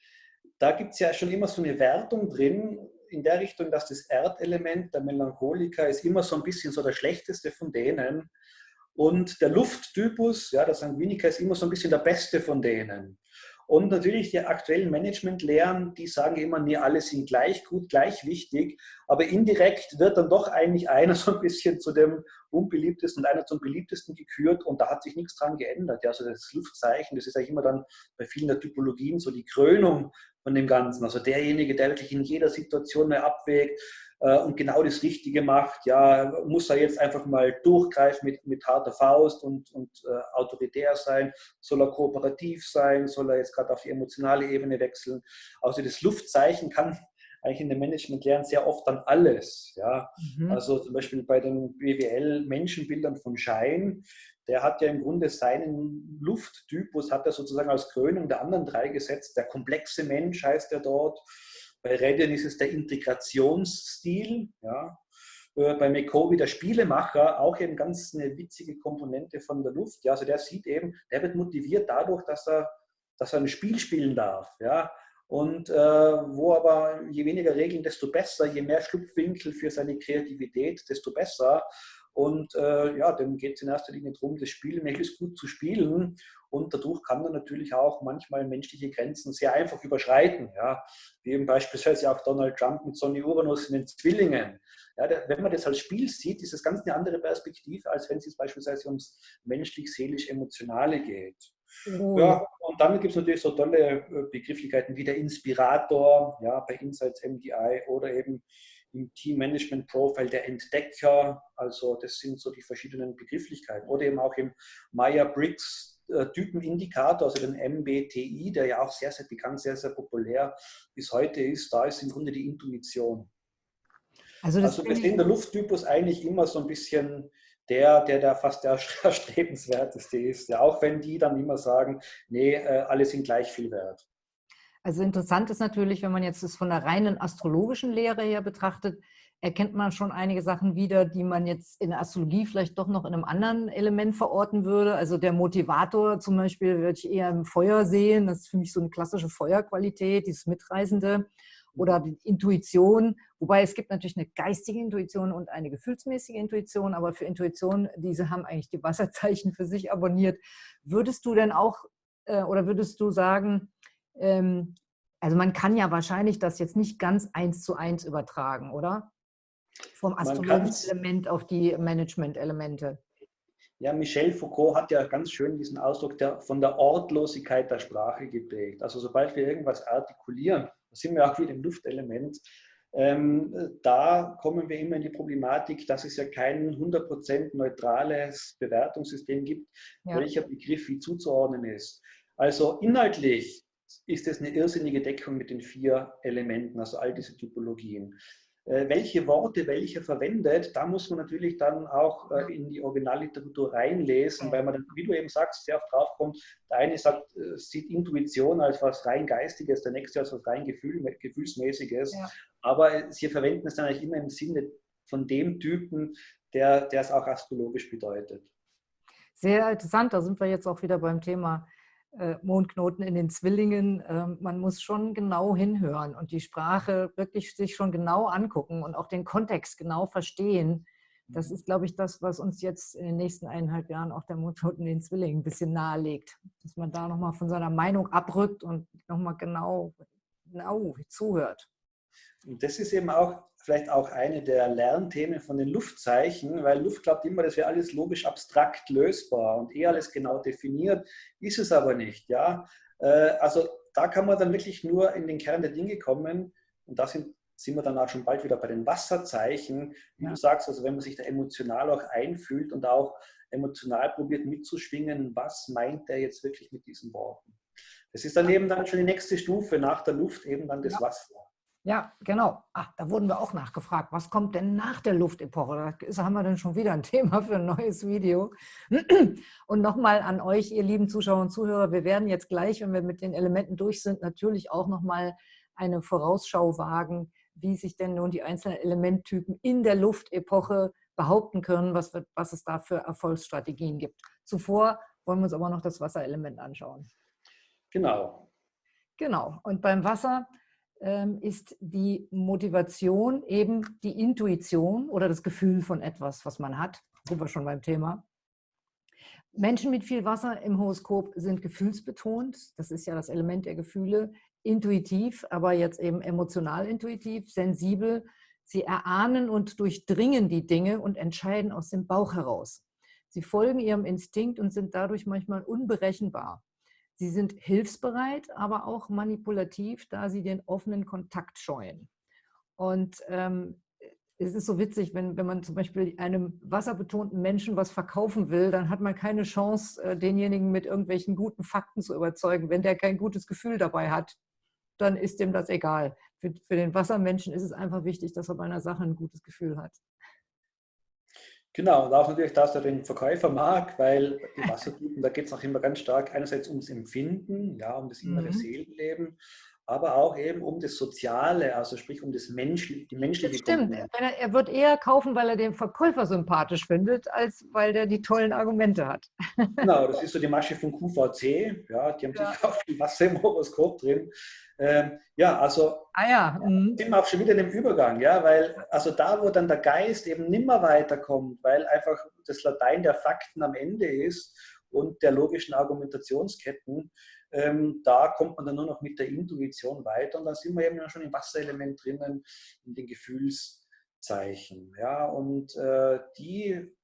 da gibt es ja schon immer so eine Wertung drin, in der Richtung, dass das Erdelement, der Melancholiker, ist immer so ein bisschen so der schlechteste von denen. Und der Lufttypus, ja, der Sanguiniker, ist immer so ein bisschen der beste von denen. Und natürlich die aktuellen Managementlehren, die sagen immer, nee, alle sind gleich gut, gleich wichtig, aber indirekt wird dann doch eigentlich einer so ein bisschen zu dem unbeliebtesten und einer zum beliebtesten gekürt und da hat sich nichts dran geändert. Ja, also das Luftzeichen, das ist eigentlich immer dann bei vielen der Typologien so die Krönung von dem Ganzen. Also derjenige, der wirklich in jeder Situation mehr abwägt, äh, und genau das Richtige macht, ja, muss er jetzt einfach mal durchgreifen mit, mit harter Faust und, und äh, autoritär sein, soll er kooperativ sein, soll er jetzt gerade auf die emotionale Ebene wechseln. Also das Luftzeichen kann eigentlich in dem Management lernen sehr oft dann alles. Ja? Mhm. Also zum Beispiel bei den BWL-Menschenbildern von Schein, der hat ja im Grunde seinen Lufttypus, hat er sozusagen als Krönung der anderen drei gesetzt. Der komplexe Mensch heißt er dort. Bei Redian ist es der Integrationsstil. Ja. Äh, bei McCovey der Spielemacher, auch eben ganz eine witzige Komponente von der Luft. Ja, also der sieht eben, der wird motiviert dadurch, dass er, dass er ein Spiel spielen darf. Ja. Und äh, wo aber je weniger Regeln, desto besser, je mehr Schlupfwinkel für seine Kreativität, desto besser. Und äh, ja, dem geht es in erster Linie darum, das Spiel möglichst gut zu spielen. Und dadurch kann man natürlich auch manchmal menschliche Grenzen sehr einfach überschreiten. Ja? Wie eben beispielsweise auch Donald Trump mit Sonny Uranus in den Zwillingen. Ja, der, wenn man das als Spiel sieht, ist das ganz eine andere Perspektive, als wenn es beispielsweise ums menschlich-seelisch-emotionale geht. Oh. Ja, und dann gibt es natürlich so tolle äh, Begrifflichkeiten wie der Inspirator, ja, bei Insights MDI oder eben im Team Management Profile der Entdecker. Also das sind so die verschiedenen Begrifflichkeiten. Oder eben auch im Meyer-Briggs Typenindikator, also den MBTI, der ja auch sehr, sehr bekannt, sehr, sehr populär bis heute ist. Da ist im Grunde die Intuition. Also, also wir sehen der Lufttypus eigentlich immer so ein bisschen der, der da fast der erstrebenswerteste ist. Ja, auch wenn die dann immer sagen, nee, äh, alle sind gleich viel wert. Also interessant ist natürlich, wenn man jetzt das von der reinen astrologischen Lehre her betrachtet, erkennt man schon einige Sachen wieder, die man jetzt in der Astrologie vielleicht doch noch in einem anderen Element verorten würde. Also der Motivator zum Beispiel würde ich eher im Feuer sehen. Das ist für mich so eine klassische Feuerqualität, dieses Mitreisende oder die Intuition. Wobei es gibt natürlich eine geistige Intuition und eine gefühlsmäßige Intuition, aber für Intuition, diese haben eigentlich die Wasserzeichen für sich abonniert. Würdest du denn auch äh, oder würdest du sagen, ähm, also man kann ja wahrscheinlich das jetzt nicht ganz eins zu eins übertragen, oder? Vom astrologischen Element auf die Management-Elemente. Ja, Michel Foucault hat ja ganz schön diesen Ausdruck der, von der Ortlosigkeit der Sprache geprägt. Also sobald wir irgendwas artikulieren, da sind wir auch wieder im Luftelement, ähm, da kommen wir immer in die Problematik, dass es ja kein 100% neutrales Bewertungssystem gibt, ja. welcher Begriff wie zuzuordnen ist. Also inhaltlich ist es eine irrsinnige Deckung mit den vier Elementen, also all diese Typologien. Äh, welche Worte welche verwendet, da muss man natürlich dann auch äh, in die Originalliteratur reinlesen, weil man dann, wie du eben sagst, sehr oft draufkommt, der eine sagt, äh, sieht Intuition als was rein Geistiges, der nächste als was rein Gefühl, Gefühlsmäßiges, ja. aber sie verwenden es dann eigentlich immer im Sinne von dem Typen, der, der es auch astrologisch bedeutet. Sehr interessant, da sind wir jetzt auch wieder beim Thema Mondknoten in den Zwillingen. Ähm, man muss schon genau hinhören und die Sprache wirklich sich schon genau angucken und auch den Kontext genau verstehen. Das mhm. ist, glaube ich, das, was uns jetzt in den nächsten eineinhalb Jahren auch der Mondknoten in den Zwillingen ein bisschen nahelegt. Dass man da nochmal von seiner Meinung abrückt und nochmal genau, genau zuhört. Und das ist eben auch vielleicht auch eine der Lernthemen von den Luftzeichen, weil Luft glaubt immer, das wäre alles logisch abstrakt lösbar und eh alles genau definiert, ist es aber nicht. Ja? Äh, also da kann man dann wirklich nur in den Kern der Dinge kommen und da sind, sind wir dann auch schon bald wieder bei den Wasserzeichen. Wie ja. du sagst, also wenn man sich da emotional auch einfühlt und auch emotional probiert mitzuschwingen, was meint der jetzt wirklich mit diesen Worten? Das ist dann eben dann schon die nächste Stufe nach der Luft, eben dann das ja. Wasser. Ja, genau. Ach, da wurden wir auch nachgefragt. Was kommt denn nach der Luftepoche? Da haben wir dann schon wieder ein Thema für ein neues Video. Und nochmal an euch, ihr lieben Zuschauer und Zuhörer, wir werden jetzt gleich, wenn wir mit den Elementen durch sind, natürlich auch nochmal eine Vorausschau wagen, wie sich denn nun die einzelnen Elementtypen in der Luftepoche behaupten können, was, wird, was es da für Erfolgsstrategien gibt. Zuvor wollen wir uns aber noch das Wasserelement anschauen. Genau. Genau. Und beim Wasser ist die Motivation eben die Intuition oder das Gefühl von etwas, was man hat. Sind wir schon beim Thema. Menschen mit viel Wasser im Horoskop sind gefühlsbetont. Das ist ja das Element der Gefühle. Intuitiv, aber jetzt eben emotional intuitiv, sensibel. Sie erahnen und durchdringen die Dinge und entscheiden aus dem Bauch heraus. Sie folgen ihrem Instinkt und sind dadurch manchmal unberechenbar. Sie sind hilfsbereit, aber auch manipulativ, da sie den offenen Kontakt scheuen. Und ähm, es ist so witzig, wenn, wenn man zum Beispiel einem wasserbetonten Menschen was verkaufen will, dann hat man keine Chance, äh, denjenigen mit irgendwelchen guten Fakten zu überzeugen. Wenn der kein gutes Gefühl dabei hat, dann ist dem das egal. Für, für den Wassermenschen ist es einfach wichtig, dass er bei einer Sache ein gutes Gefühl hat. Genau, und auch natürlich, dass er den Verkäufer mag, weil die Wassertypen, da geht es auch immer ganz stark einerseits ums Empfinden, ja, um das innere mhm. Seelenleben, aber auch eben um das Soziale, also sprich um das Menschliche, die menschliche das Stimmt, er, er, wird eher kaufen, weil er den Verkäufer sympathisch findet, als weil der die tollen Argumente hat. Genau, das ist so die Masche von QVC, ja, die haben ja. sicher auch viel Wasser im Horoskop drin. Ähm, ja, also ah ja. Mhm. sind wir auch schon wieder in dem Übergang, ja, weil also da, wo dann der Geist eben nimmer weiterkommt, weil einfach das Latein der Fakten am Ende ist und der logischen Argumentationsketten, ähm, da kommt man dann nur noch mit der Intuition weiter und da sind wir eben schon im Wasserelement drinnen, in den Gefühlszeichen, ja, und äh, die,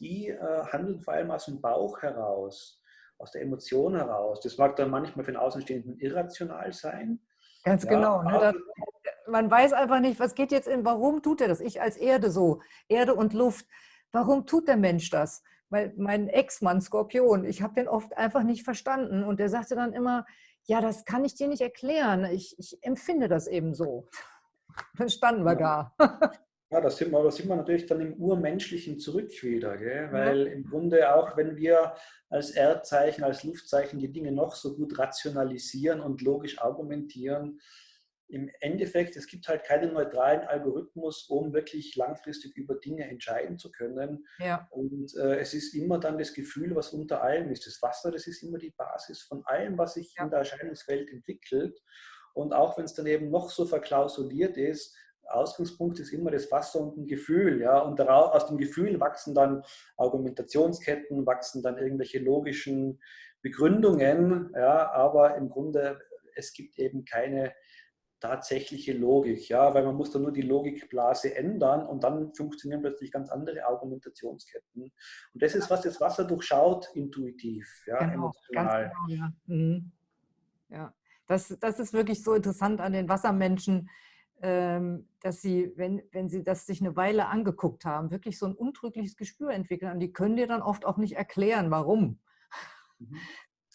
die äh, handeln vor allem aus dem Bauch heraus aus der Emotion heraus. Das mag dann manchmal für den Außenstehenden irrational sein. Ganz ja, genau. Ne? Da, man weiß einfach nicht, was geht jetzt in, warum tut er das? Ich als Erde so, Erde und Luft. Warum tut der Mensch das? Weil mein Ex-Mann, Skorpion, ich habe den oft einfach nicht verstanden. Und der sagte dann immer, ja, das kann ich dir nicht erklären. Ich, ich empfinde das eben so. Dann standen wir ja. da. Ja, da sind, wir, da sind wir natürlich dann im Urmenschlichen zurück wieder, gell? weil ja. im Grunde auch wenn wir als Erdzeichen, als Luftzeichen die Dinge noch so gut rationalisieren und logisch argumentieren, im Endeffekt, es gibt halt keinen neutralen Algorithmus, um wirklich langfristig über Dinge entscheiden zu können. Ja. Und äh, es ist immer dann das Gefühl, was unter allem ist. Das Wasser, das ist immer die Basis von allem, was sich ja. in der Erscheinungswelt entwickelt. Und auch wenn es dann eben noch so verklausuliert ist, Ausgangspunkt ist immer das Wasser und ein Gefühl. Ja? Und daraus, aus dem Gefühl wachsen dann Argumentationsketten, wachsen dann irgendwelche logischen Begründungen. Ja? Aber im Grunde, es gibt eben keine tatsächliche Logik, ja, weil man muss dann nur die Logikblase ändern und dann funktionieren plötzlich ganz andere Argumentationsketten. Und das ist, was das Wasser durchschaut, intuitiv, ja, genau, emotional. Genau, ja. Mhm. ja. Das, das ist wirklich so interessant an den Wassermenschen, ähm, dass sie, wenn, wenn sie das sich eine Weile angeguckt haben, wirklich so ein untrügliches Gespür entwickeln. Und die können dir dann oft auch nicht erklären, warum. Mhm.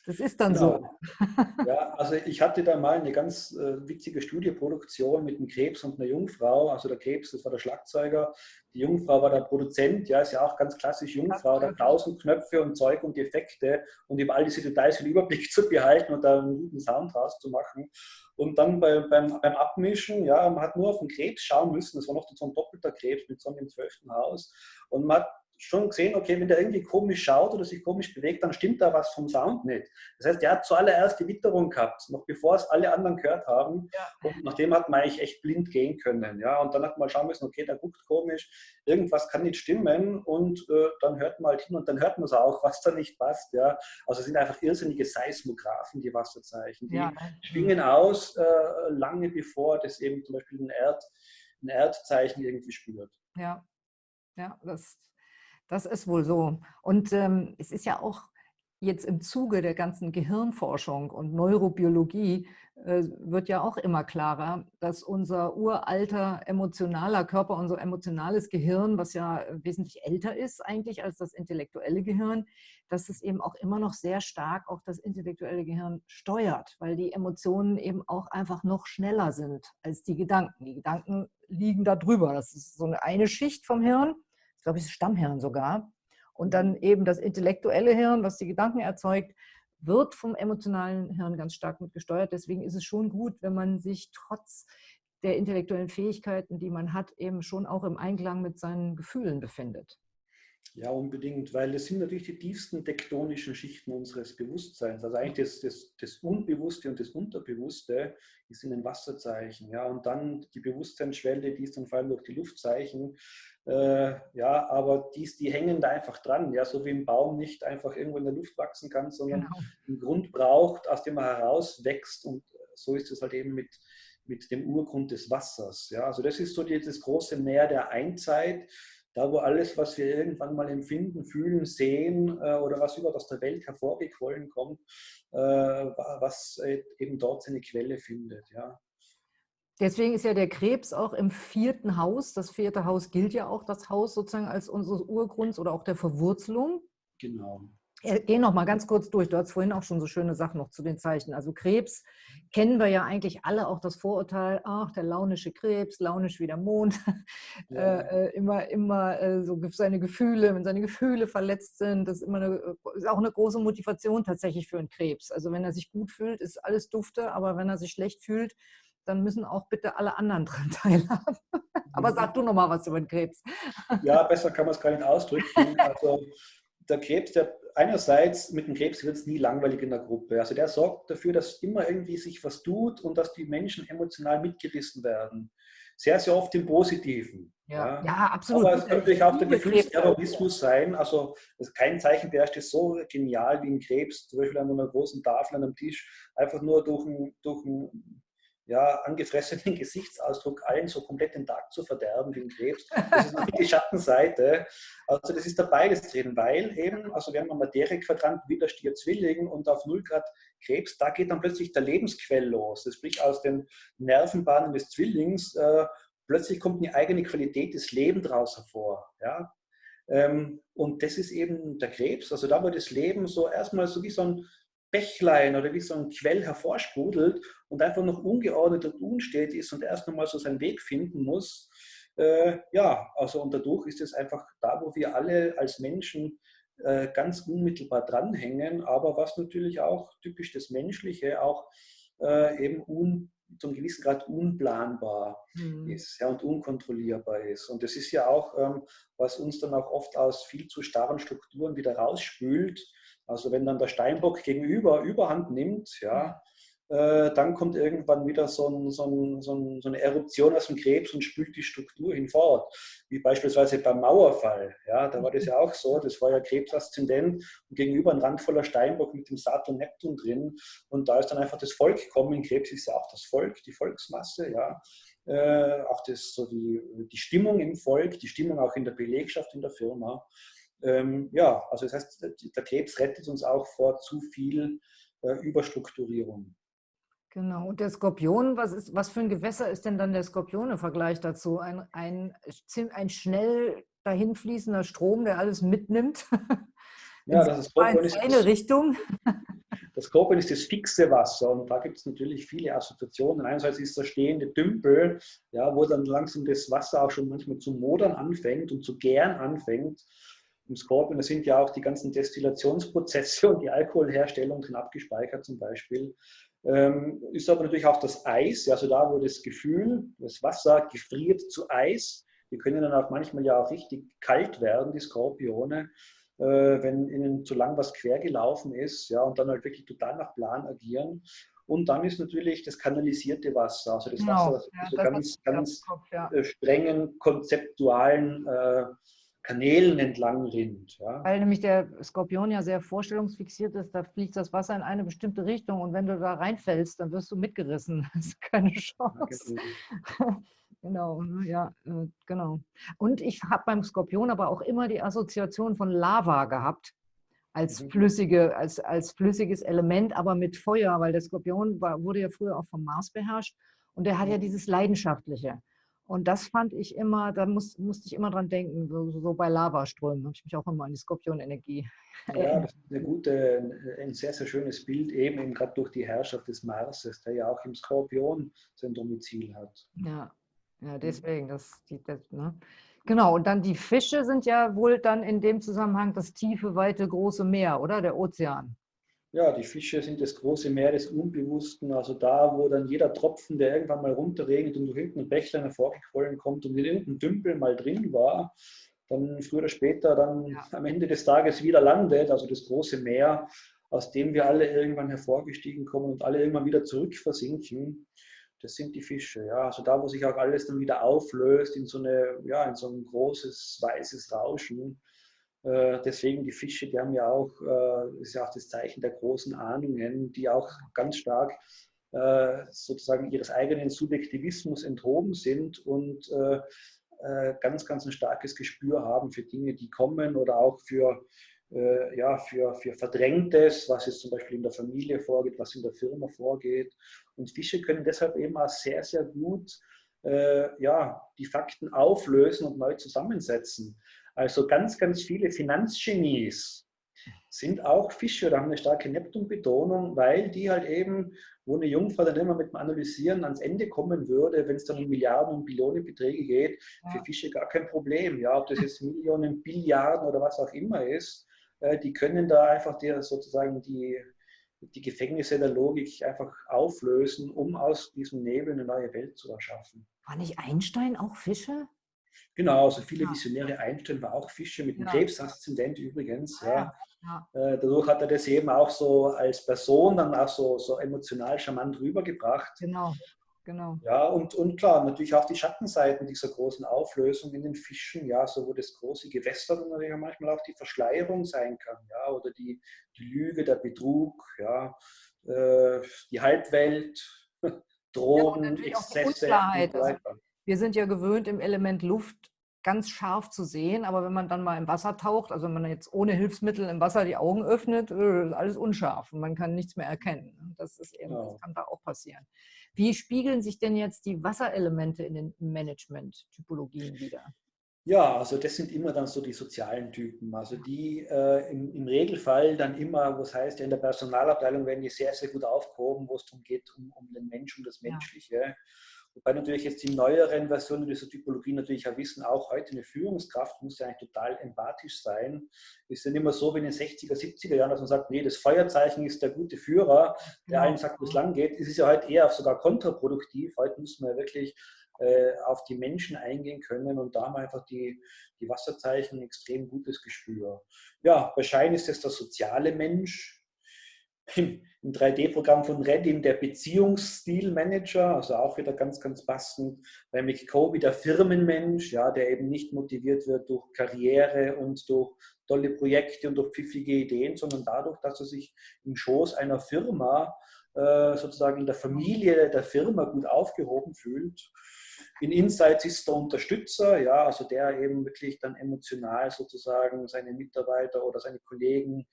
Das ist dann genau. so. Ja, also ich hatte da mal eine ganz äh, witzige Studioproduktion mit einem Krebs und einer Jungfrau. Also der Krebs, das war der Schlagzeuger, die Jungfrau war der Produzent, ja, ist ja auch ganz klassisch Jungfrau, da tausend Knöpfe und Zeug und Effekte und über all diese Details den Überblick zu behalten und da einen guten Sound draus zu machen. Und dann bei, beim, beim Abmischen, ja, man hat nur auf den Krebs schauen müssen, das war noch so ein doppelter Krebs mit so einem zwölften Haus. Und man hat schon gesehen, okay, wenn der irgendwie komisch schaut oder sich komisch bewegt, dann stimmt da was vom Sound nicht. Das heißt, er hat zuallererst die Witterung gehabt, noch bevor es alle anderen gehört haben. Ja. Und nachdem hat man eigentlich echt blind gehen können. Ja? Und dann hat man schauen müssen, okay, der guckt komisch, irgendwas kann nicht stimmen und äh, dann hört man halt hin und dann hört man es auch, was da nicht passt. Ja? Also es sind einfach irrsinnige Seismographen, die Wasserzeichen. Die ja. schwingen aus, äh, lange bevor das eben zum Beispiel ein, Erd, ein Erdzeichen irgendwie spürt. Ja, ja, das das ist wohl so. Und ähm, es ist ja auch jetzt im Zuge der ganzen Gehirnforschung und Neurobiologie äh, wird ja auch immer klarer, dass unser uralter emotionaler Körper, unser emotionales Gehirn, was ja wesentlich älter ist eigentlich als das intellektuelle Gehirn, dass es eben auch immer noch sehr stark auch das intellektuelle Gehirn steuert, weil die Emotionen eben auch einfach noch schneller sind als die Gedanken. Die Gedanken liegen da drüber. Das ist so eine, Schicht vom Hirn glaube, es ist Stammhirn sogar. Und dann eben das intellektuelle Hirn, was die Gedanken erzeugt, wird vom emotionalen Hirn ganz stark mit gesteuert. Deswegen ist es schon gut, wenn man sich trotz der intellektuellen Fähigkeiten, die man hat, eben schon auch im Einklang mit seinen Gefühlen befindet. Ja, unbedingt, weil das sind natürlich die tiefsten tektonischen Schichten unseres Bewusstseins. Also eigentlich das, das, das Unbewusste und das Unterbewusste ist in den Wasserzeichen. Ja, und dann die Bewusstseinsschwelle, die ist dann vor allem durch die Luftzeichen. Äh, ja, aber die, die hängen da einfach dran. Ja, so wie ein Baum nicht einfach irgendwo in der Luft wachsen kann, sondern genau. einen Grund braucht, aus dem er herauswächst. Und so ist es halt eben mit, mit dem Urgrund des Wassers. Ja, also das ist so die, das große Meer der Einzeit da wo alles, was wir irgendwann mal empfinden, fühlen, sehen äh, oder was überhaupt aus der Welt hervorgequollen kommt, äh, was äh, eben dort seine Quelle findet. Ja. Deswegen ist ja der Krebs auch im vierten Haus. Das vierte Haus gilt ja auch das Haus sozusagen als unseres Urgrunds oder auch der Verwurzelung. Genau. Geh noch mal ganz kurz durch. Du hast vorhin auch schon so schöne Sachen noch zu den Zeichen. Also Krebs kennen wir ja eigentlich alle auch das Vorurteil, ach, der launische Krebs, launisch wie der Mond, ja. äh, äh immer, immer äh, so seine Gefühle, wenn seine Gefühle verletzt sind, das ist, immer eine, ist auch eine große Motivation tatsächlich für einen Krebs. Also wenn er sich gut fühlt, ist alles dufte, aber wenn er sich schlecht fühlt, dann müssen auch bitte alle anderen dran teilhaben. aber sag du noch mal was über den Krebs. Ja, besser kann man es gar nicht ausdrücken. Also der Krebs, der einerseits mit dem Krebs wird es nie langweilig in der Gruppe. Also der sorgt dafür, dass immer irgendwie sich was tut und dass die Menschen emotional mitgerissen werden. Sehr, sehr oft im Positiven. Ja, ja. ja absolut. Aber es kann natürlich auch der Gefühlsterrorismus sein. Also kein Zeichen beherrscht ist so genial wie ein Krebs, zum Beispiel an einer großen Tafel, an einem Tisch, einfach nur durch ein, durch ein ja, angefressenen Gesichtsausdruck allen so komplett den Tag zu verderben wie ein Krebs. Das ist natürlich die Schattenseite. Also das ist da beides drin, weil eben, also wir haben ein Materiequadrant wieder Stier Zwilling und auf 0 Grad Krebs, da geht dann plötzlich der Lebensquell los. Das sprich aus den Nervenbahnen des Zwillings, äh, plötzlich kommt eine eigene Qualität des Lebens daraus hervor. Ja? Ähm, und das ist eben der Krebs, also da wo das Leben so erstmal so wie so ein Bächlein oder wie so ein Quell hervorsprudelt und einfach noch ungeordnet und unstet ist und erst nochmal so seinen Weg finden muss. Äh, ja, also und dadurch ist es einfach da, wo wir alle als Menschen äh, ganz unmittelbar dranhängen, aber was natürlich auch typisch das Menschliche auch äh, eben un, zum gewissen Grad unplanbar mhm. ist ja, und unkontrollierbar ist. Und das ist ja auch, ähm, was uns dann auch oft aus viel zu starren Strukturen wieder rausspült, also wenn dann der Steinbock gegenüber Überhand nimmt, ja, äh, dann kommt irgendwann wieder so, ein, so, ein, so, ein, so, eine Eruption aus dem Krebs und spült die Struktur hinfort. Wie beispielsweise beim Mauerfall. Ja, da war das ja auch so. Das war ja Krebsaszendent und gegenüber ein randvoller Steinbock mit dem Saturn Neptun drin. Und da ist dann einfach das Volk gekommen. Krebs ist ja auch das Volk, die Volksmasse. Ja. Äh, auch das, so die, die Stimmung im Volk, die Stimmung auch in der Belegschaft, in der Firma. Ähm, ja, also das heißt, der Krebs rettet uns auch vor zu viel äh, Überstrukturierung. Genau. Und der Skorpion, was, ist, was für ein Gewässer ist denn dann der Skorpion im Vergleich dazu? Ein, ein, ein schnell dahinfließender Strom, der alles mitnimmt? Ja, das ist Skorpion ist eine Richtung. Das Skorpion ist das fixe Wasser und da gibt es natürlich viele Assoziationen. Einerseits ist der stehende Dümpel, ja, wo dann langsam das Wasser auch schon manchmal zu modern anfängt und zu gären anfängt. Im Skorpion, da sind ja auch die ganzen Destillationsprozesse und die Alkoholherstellung drin abgespeichert zum Beispiel. Ähm, ist aber natürlich auch das Eis, also da, wo das Gefühl, das Wasser gefriert zu Eis. Die können dann auch manchmal ja auch richtig kalt werden, die Skorpione, äh, wenn ihnen zu lang was quer gelaufen ist, ja, und dann halt wirklich total nach Plan agieren. Und dann ist natürlich das kanalisierte Wasser, also das genau. Wasser, das ja, so ganz, ganz Kopf, ja. Äh, strengen, konzeptualen äh, Kanälen entlang rinnt. Ja. Weil nämlich der Skorpion ja sehr vorstellungsfixiert ist, da fliegt das Wasser in eine bestimmte Richtung und wenn du da reinfällst, dann wirst du mitgerissen. Das ist keine Chance. genau, ne, ja, äh, genau. Und ich habe beim Skorpion aber auch immer die Assoziation von Lava gehabt als, mhm. flüssige, als, als flüssiges Element, aber mit Feuer, weil der Skorpion war, wurde ja früher auch vom Mars beherrscht und der hat ja mhm. dieses Leidenschaftliche. Und das fand ich immer, da muss, musste ich immer dran denken, so, so bei Lavaströmen habe ich mich auch immer an die Skorpionenergie Ja, das ist eine gute, ein sehr, sehr schönes Bild, eben, eben gerade durch die Herrschaft des Marses, der ja auch im Skorpion sein Domizil hat. Ja, ja deswegen, das, die, das, ne? Genau, und dann die Fische sind ja wohl dann in dem Zusammenhang das tiefe, weite, große Meer, oder? Der Ozean. Ja, die Fische sind das große Meer des Unbewussten, also da, wo dann jeder Tropfen, der irgendwann mal runterregnet und durch irgendeinen Bächlein hervorgequollen kommt und in irgendeinem Dümpel mal drin war, dann früher oder später dann ja. am Ende des Tages wieder landet, also das große Meer, aus dem wir alle irgendwann hervorgestiegen kommen und alle irgendwann wieder zurück versinken. Das sind die Fische, ja. Also da, wo sich auch alles dann wieder auflöst in so eine, ja, in so ein großes weißes Rauschen. Äh, deswegen die Fische, die haben ja auch, äh, ist ja auch das Zeichen der großen Ahnungen, die auch ganz stark äh, sozusagen ihres eigenen Subjektivismus enthoben sind und ganz, ganz ein starkes Gespür haben für Dinge, die kommen oder auch für, ja, für, für Verdrängtes, was jetzt zum Beispiel in der Familie vorgeht, was in der Firma vorgeht. Und Fische können deshalb eben auch sehr, sehr gut ja, die Fakten auflösen und neu zusammensetzen. Also ganz, ganz viele Finanzgenies sind auch Fische oder haben eine starke Neptun-Betonung, weil die halt eben, wo eine Jungfrau dann immer mit dem Analysieren ans Ende kommen würde, wenn es dann um Milliarden und Billionenbeträge geht, ja. für Fische gar kein Problem. Ja, ob das jetzt Millionen, Billiarden oder was auch immer ist, äh, die können da einfach die, sozusagen die, die Gefängnisse der Logik einfach auflösen, um aus diesem Nebel eine neue Welt zu erschaffen. War nicht Einstein auch Fische? Genau, also viele ja. Visionäre Einstein war auch Fische mit dem ja. Krebsaszendent übrigens. Ja. ja. Äh, dadurch hat er das eben auch so als Person dann auch so, so emotional charmant rübergebracht. Genau. Genau. Ja, und, und klar, natürlich auch die Schattenseiten dieser großen Auflösung in den Fischen, ja, so wo das große Gewässer dann natürlich manchmal auch die Verschleierung sein kann, ja, oder die, die Lüge, der Betrug, ja, äh, die Halbwelt, Drogen, ja, Exzesse und so weiter. Also wir sind ja gewöhnt, im Element Luft ganz scharf zu sehen, aber wenn man dann mal im Wasser taucht, also wenn man jetzt ohne Hilfsmittel im Wasser die Augen öffnet, äh, ist alles unscharf und man kann nichts mehr erkennen. Das ist eben, das kann da auch passieren. Wie spiegeln sich denn jetzt die Wasserelemente in den Management-Typologien wieder? Ja, also das sind immer dann so die sozialen Typen, also die äh, im, im, Regelfall dann immer, was heißt ja in der Personalabteilung werden die sehr, sehr gut aufgehoben, wo es darum geht, um, um den Menschen, um das Menschliche. Ja. Wobei natürlich jetzt die neueren Versionen dieser Typologie natürlich auch wissen, auch heute eine Führungskraft muss ja eigentlich total empathisch sein. Ist ja nicht mehr so wie in den 60er, 70er Jahren, dass man sagt, nee, das Feuerzeichen ist der gute Führer, der allen sagt, wo es lang geht. Es ist ja heute eher sogar kontraproduktiv. Heute muss man ja wirklich äh, auf die Menschen eingehen können und da haben einfach die, die Wasserzeichen ein extrem gutes Gespür. Ja, wahrscheinlich ist es der soziale Mensch, im, 3D-Programm von Reddin der Beziehungsstilmanager, also auch wieder ganz, ganz passend. Bei McCoby der Firmenmensch, ja, der eben nicht motiviert wird durch Karriere und durch tolle Projekte und durch pfiffige Ideen, sondern dadurch, dass er sich im Schoß einer Firma, äh, sozusagen in der Familie der Firma gut aufgehoben fühlt. In Insights ist der Unterstützer, ja, also der eben wirklich dann emotional sozusagen seine Mitarbeiter oder seine Kollegen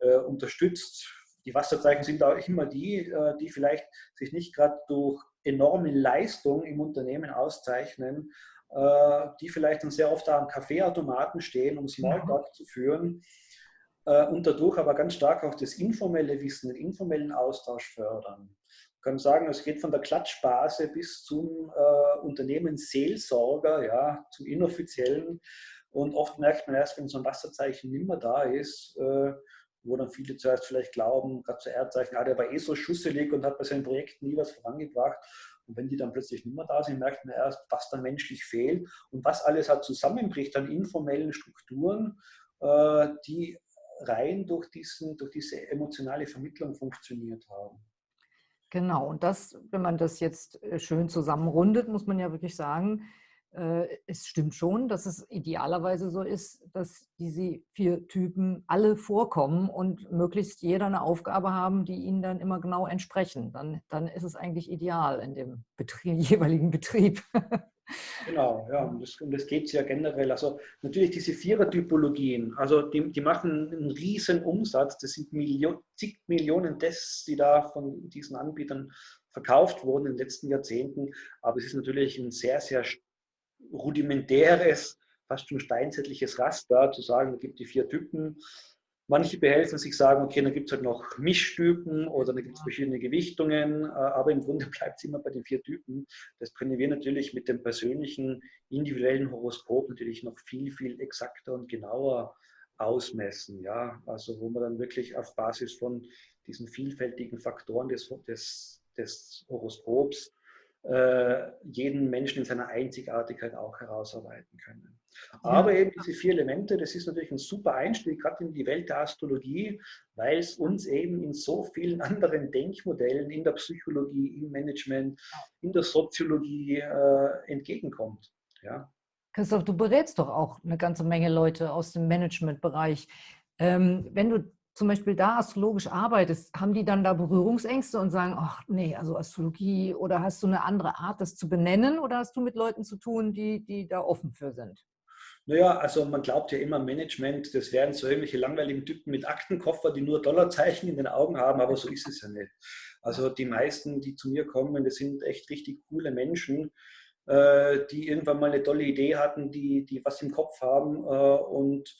äh, unterstützt, die Wasserzeichen sind auch immer die, äh, die vielleicht sich nicht gerade durch enorme Leistung im Unternehmen auszeichnen, äh, die vielleicht dann sehr oft am Kaffeeautomaten stehen, um Smalltalk ja. zu führen äh, und dadurch aber ganz stark auch das informelle Wissen, den informellen Austausch fördern. Ich kann sagen, es geht von der Klatschbase bis zum äh, Unternehmensseelsorger, ja, zum inoffiziellen. Und oft merkt man erst, wenn so ein Wasserzeichen nicht mehr da ist, äh, wo dann viele zuerst vielleicht glauben, gerade zu Erdzeichen, ah, der war eh so schusselig und hat bei seinen Projekten nie was vorangebracht. Und wenn die dann plötzlich nicht mehr da sind, merkt man erst, was dann menschlich fehlt und was alles halt zusammenbricht an informellen Strukturen, äh, die rein durch, diesen, durch diese emotionale Vermittlung funktioniert haben. Genau, und das, wenn man das jetzt äh, schön zusammenrundet, muss man ja wirklich sagen, es stimmt schon, dass es idealerweise so ist, dass diese vier Typen alle vorkommen und möglichst jeder eine Aufgabe haben, die ihnen dann immer genau entsprechen. Dann, dann ist es eigentlich ideal in dem Betrieb, jeweiligen Betrieb. Genau, ja, und das, das geht es ja generell. Also natürlich diese Vierer-Typologien, also die, die machen einen riesen Umsatz. Das sind Million, zig Millionen Tests, die da von diesen Anbietern verkauft wurden in den letzten Jahrzehnten. Aber es ist natürlich ein sehr, sehr rudimentäres, fast schon steinzeitliches Raster, zu sagen, es gibt die vier Typen. Manche behelfen sich sagen, okay, dann gibt es halt noch Mischtypen oder dann gibt es verschiedene Gewichtungen, äh, aber im Grunde bleibt es immer bei den vier Typen. Das können wir natürlich mit dem persönlichen, individuellen Horoskop natürlich noch viel, viel exakter und genauer ausmessen. Ja? Also wo man dann wirklich auf Basis von diesen vielfältigen Faktoren des, des, des Horoskops jeden Menschen in seiner Einzigartigkeit auch herausarbeiten können. Aber eben diese vier Elemente, das ist natürlich ein super Einstieg, gerade in die Welt der Astrologie, weil es uns eben in so vielen anderen Denkmodellen in der Psychologie, im Management, in der Soziologie äh, entgegenkommt. Ja. Christoph, du berätst doch auch eine ganze Menge Leute aus dem Managementbereich. Ähm, wenn du zum Beispiel da astrologisch arbeitest, haben die dann da Berührungsängste und sagen, ach nee, also Astrologie oder hast du eine andere Art, das zu benennen oder hast du mit Leuten zu tun, die, die da offen für sind? Naja, also man glaubt ja immer, Management, das wären so irgendwelche langweiligen Typen mit Aktenkoffer, die nur Dollarzeichen in den Augen haben, aber so ist es ja nicht. Also die meisten, die zu mir kommen, das sind echt richtig coole Menschen, äh, die irgendwann mal eine tolle Idee hatten, die, die was im Kopf haben äh, und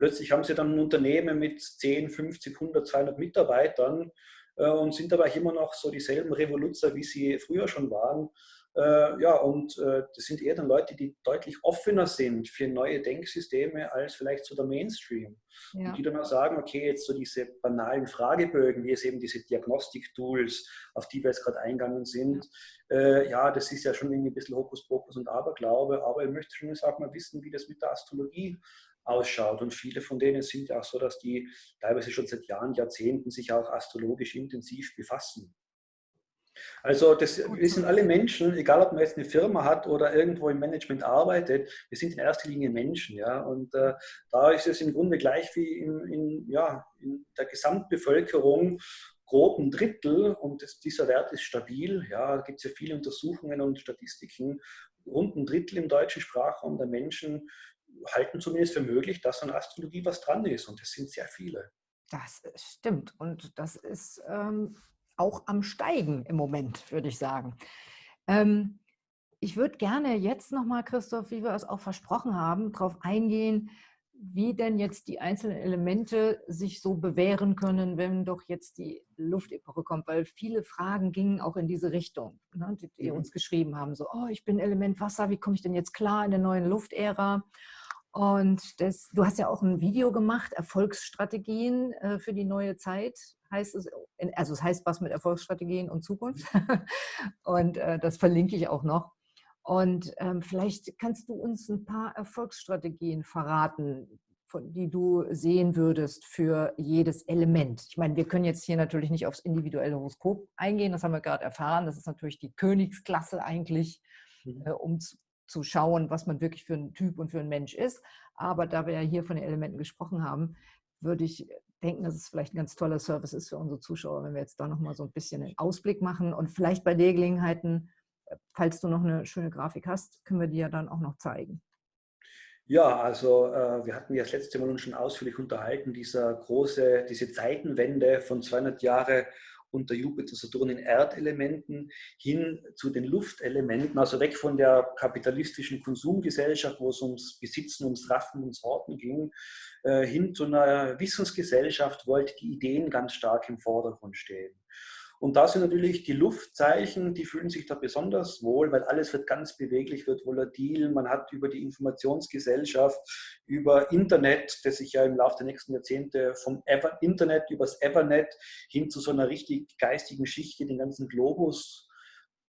Plötzlich haben sie dann ein Unternehmen mit 10, 50, 100, 200 Mitarbeitern äh, und sind aber immer noch so dieselben Revoluzer, wie sie früher schon waren. Äh, ja, und äh, das sind eher dann Leute, die deutlich offener sind für neue Denksysteme als vielleicht so der Mainstream. Ja. Und die dann mal sagen, okay, jetzt so diese banalen Fragebögen, wie es eben diese Diagnostik-Tools, auf die wir jetzt gerade eingegangen sind, äh, ja, das ist ja schon irgendwie ein bisschen Hokuspokus und Aberglaube, aber ich möchte schon jetzt auch mal wissen, wie das mit der Astrologie ausschaut. Und viele von denen sind ja auch so, dass die teilweise schon seit Jahren, Jahrzehnten sich auch astrologisch intensiv befassen. Also das, wir sind alle Menschen, egal ob man jetzt eine Firma hat oder irgendwo im Management arbeitet, wir sind in erster Linie Menschen. Ja? Und äh, da ist es im Grunde gleich wie in, in, ja, in der Gesamtbevölkerung grob ein Drittel und das, dieser Wert ist stabil. Ja, da gibt es ja viele Untersuchungen und Statistiken. Rund ein Drittel im deutschen Sprachraum der Menschen halten zumindest für möglich, dass an Astrologie was dran ist. Und das sind sehr viele. Das stimmt. Und das ist ähm, auch am Steigen im Moment, würde ich sagen. Ähm, ich würde gerne jetzt nochmal, Christoph, wie wir es auch versprochen haben, darauf eingehen, wie denn jetzt die einzelnen Elemente sich so bewähren können, wenn doch jetzt die Luftepoche kommt, weil viele Fragen gingen auch in diese Richtung, ne, die, die mhm. uns geschrieben haben, so, oh, ich bin Element Wasser, wie komme ich denn jetzt klar in der neuen Luftära? Und das, du hast ja auch ein Video gemacht, Erfolgsstrategien äh, für die neue Zeit, heißt es. Also es heißt was mit Erfolgsstrategien und Zukunft. und äh, das verlinke ich auch noch. Und ähm, vielleicht kannst du uns ein paar Erfolgsstrategien verraten von, die du sehen würdest für jedes Element? Ich meine, wir können jetzt hier natürlich nicht aufs individuelle Horoskop eingehen, das haben wir gerade erfahren. Das ist natürlich die Königsklasse eigentlich, mhm. äh, um zu, schauen, was man wirklich für ein Typ und für ein Mensch ist. Aber da wir ja hier von den Elementen gesprochen haben, würde ich denken, dass es vielleicht ein ganz toller Service ist für unsere Zuschauer, wenn wir jetzt da nochmal so ein bisschen einen Ausblick machen und vielleicht bei der Gelegenheiten, äh, falls du noch eine schöne Grafik hast, können wir die ja dann auch noch zeigen. Ja, also äh, wir hatten ja das letzte Mal uns schon ausführlich unterhalten, dieser große, diese Zeitenwende von 200 Jahre unter Jupiter, Saturn in Erdelementen hin zu den Luftelementen, also weg von der kapitalistischen Konsumgesellschaft, wo es ums Besitzen, ums Raffen, ums Horten ging, äh, hin zu einer Wissensgesellschaft, wo halt die Ideen ganz stark im Vordergrund stehen. Und da sind natürlich die Luftzeichen, die fühlen sich da besonders wohl, weil alles wird ganz beweglich, wird volatil. Man hat über die Informationsgesellschaft, über Internet, das sich ja im Laufe der nächsten Jahrzehnte vom Ever Internet übers Evernet hin zu so einer richtig geistigen Schicht, die den ganzen Globus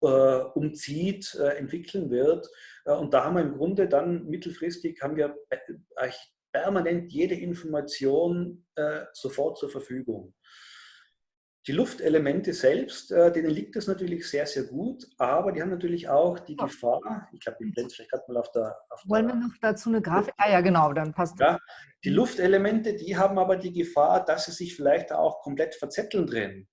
äh, umzieht, äh, entwickeln wird. Äh, und da haben wir im Grunde dann mittelfristig haben wir permanent jede Information äh, sofort zur Verfügung. Die Luftelemente selbst, äh, denen liegt es natürlich sehr, sehr gut, aber die haben natürlich auch die Gefahr, ich glaube, ich blende vielleicht gerade mal auf der, auf Wollen wir noch dazu eine Grafik? Ah ja, genau, dann passt ja, Die Luftelemente, die haben aber die Gefahr, dass sie sich vielleicht auch komplett verzetteln drin.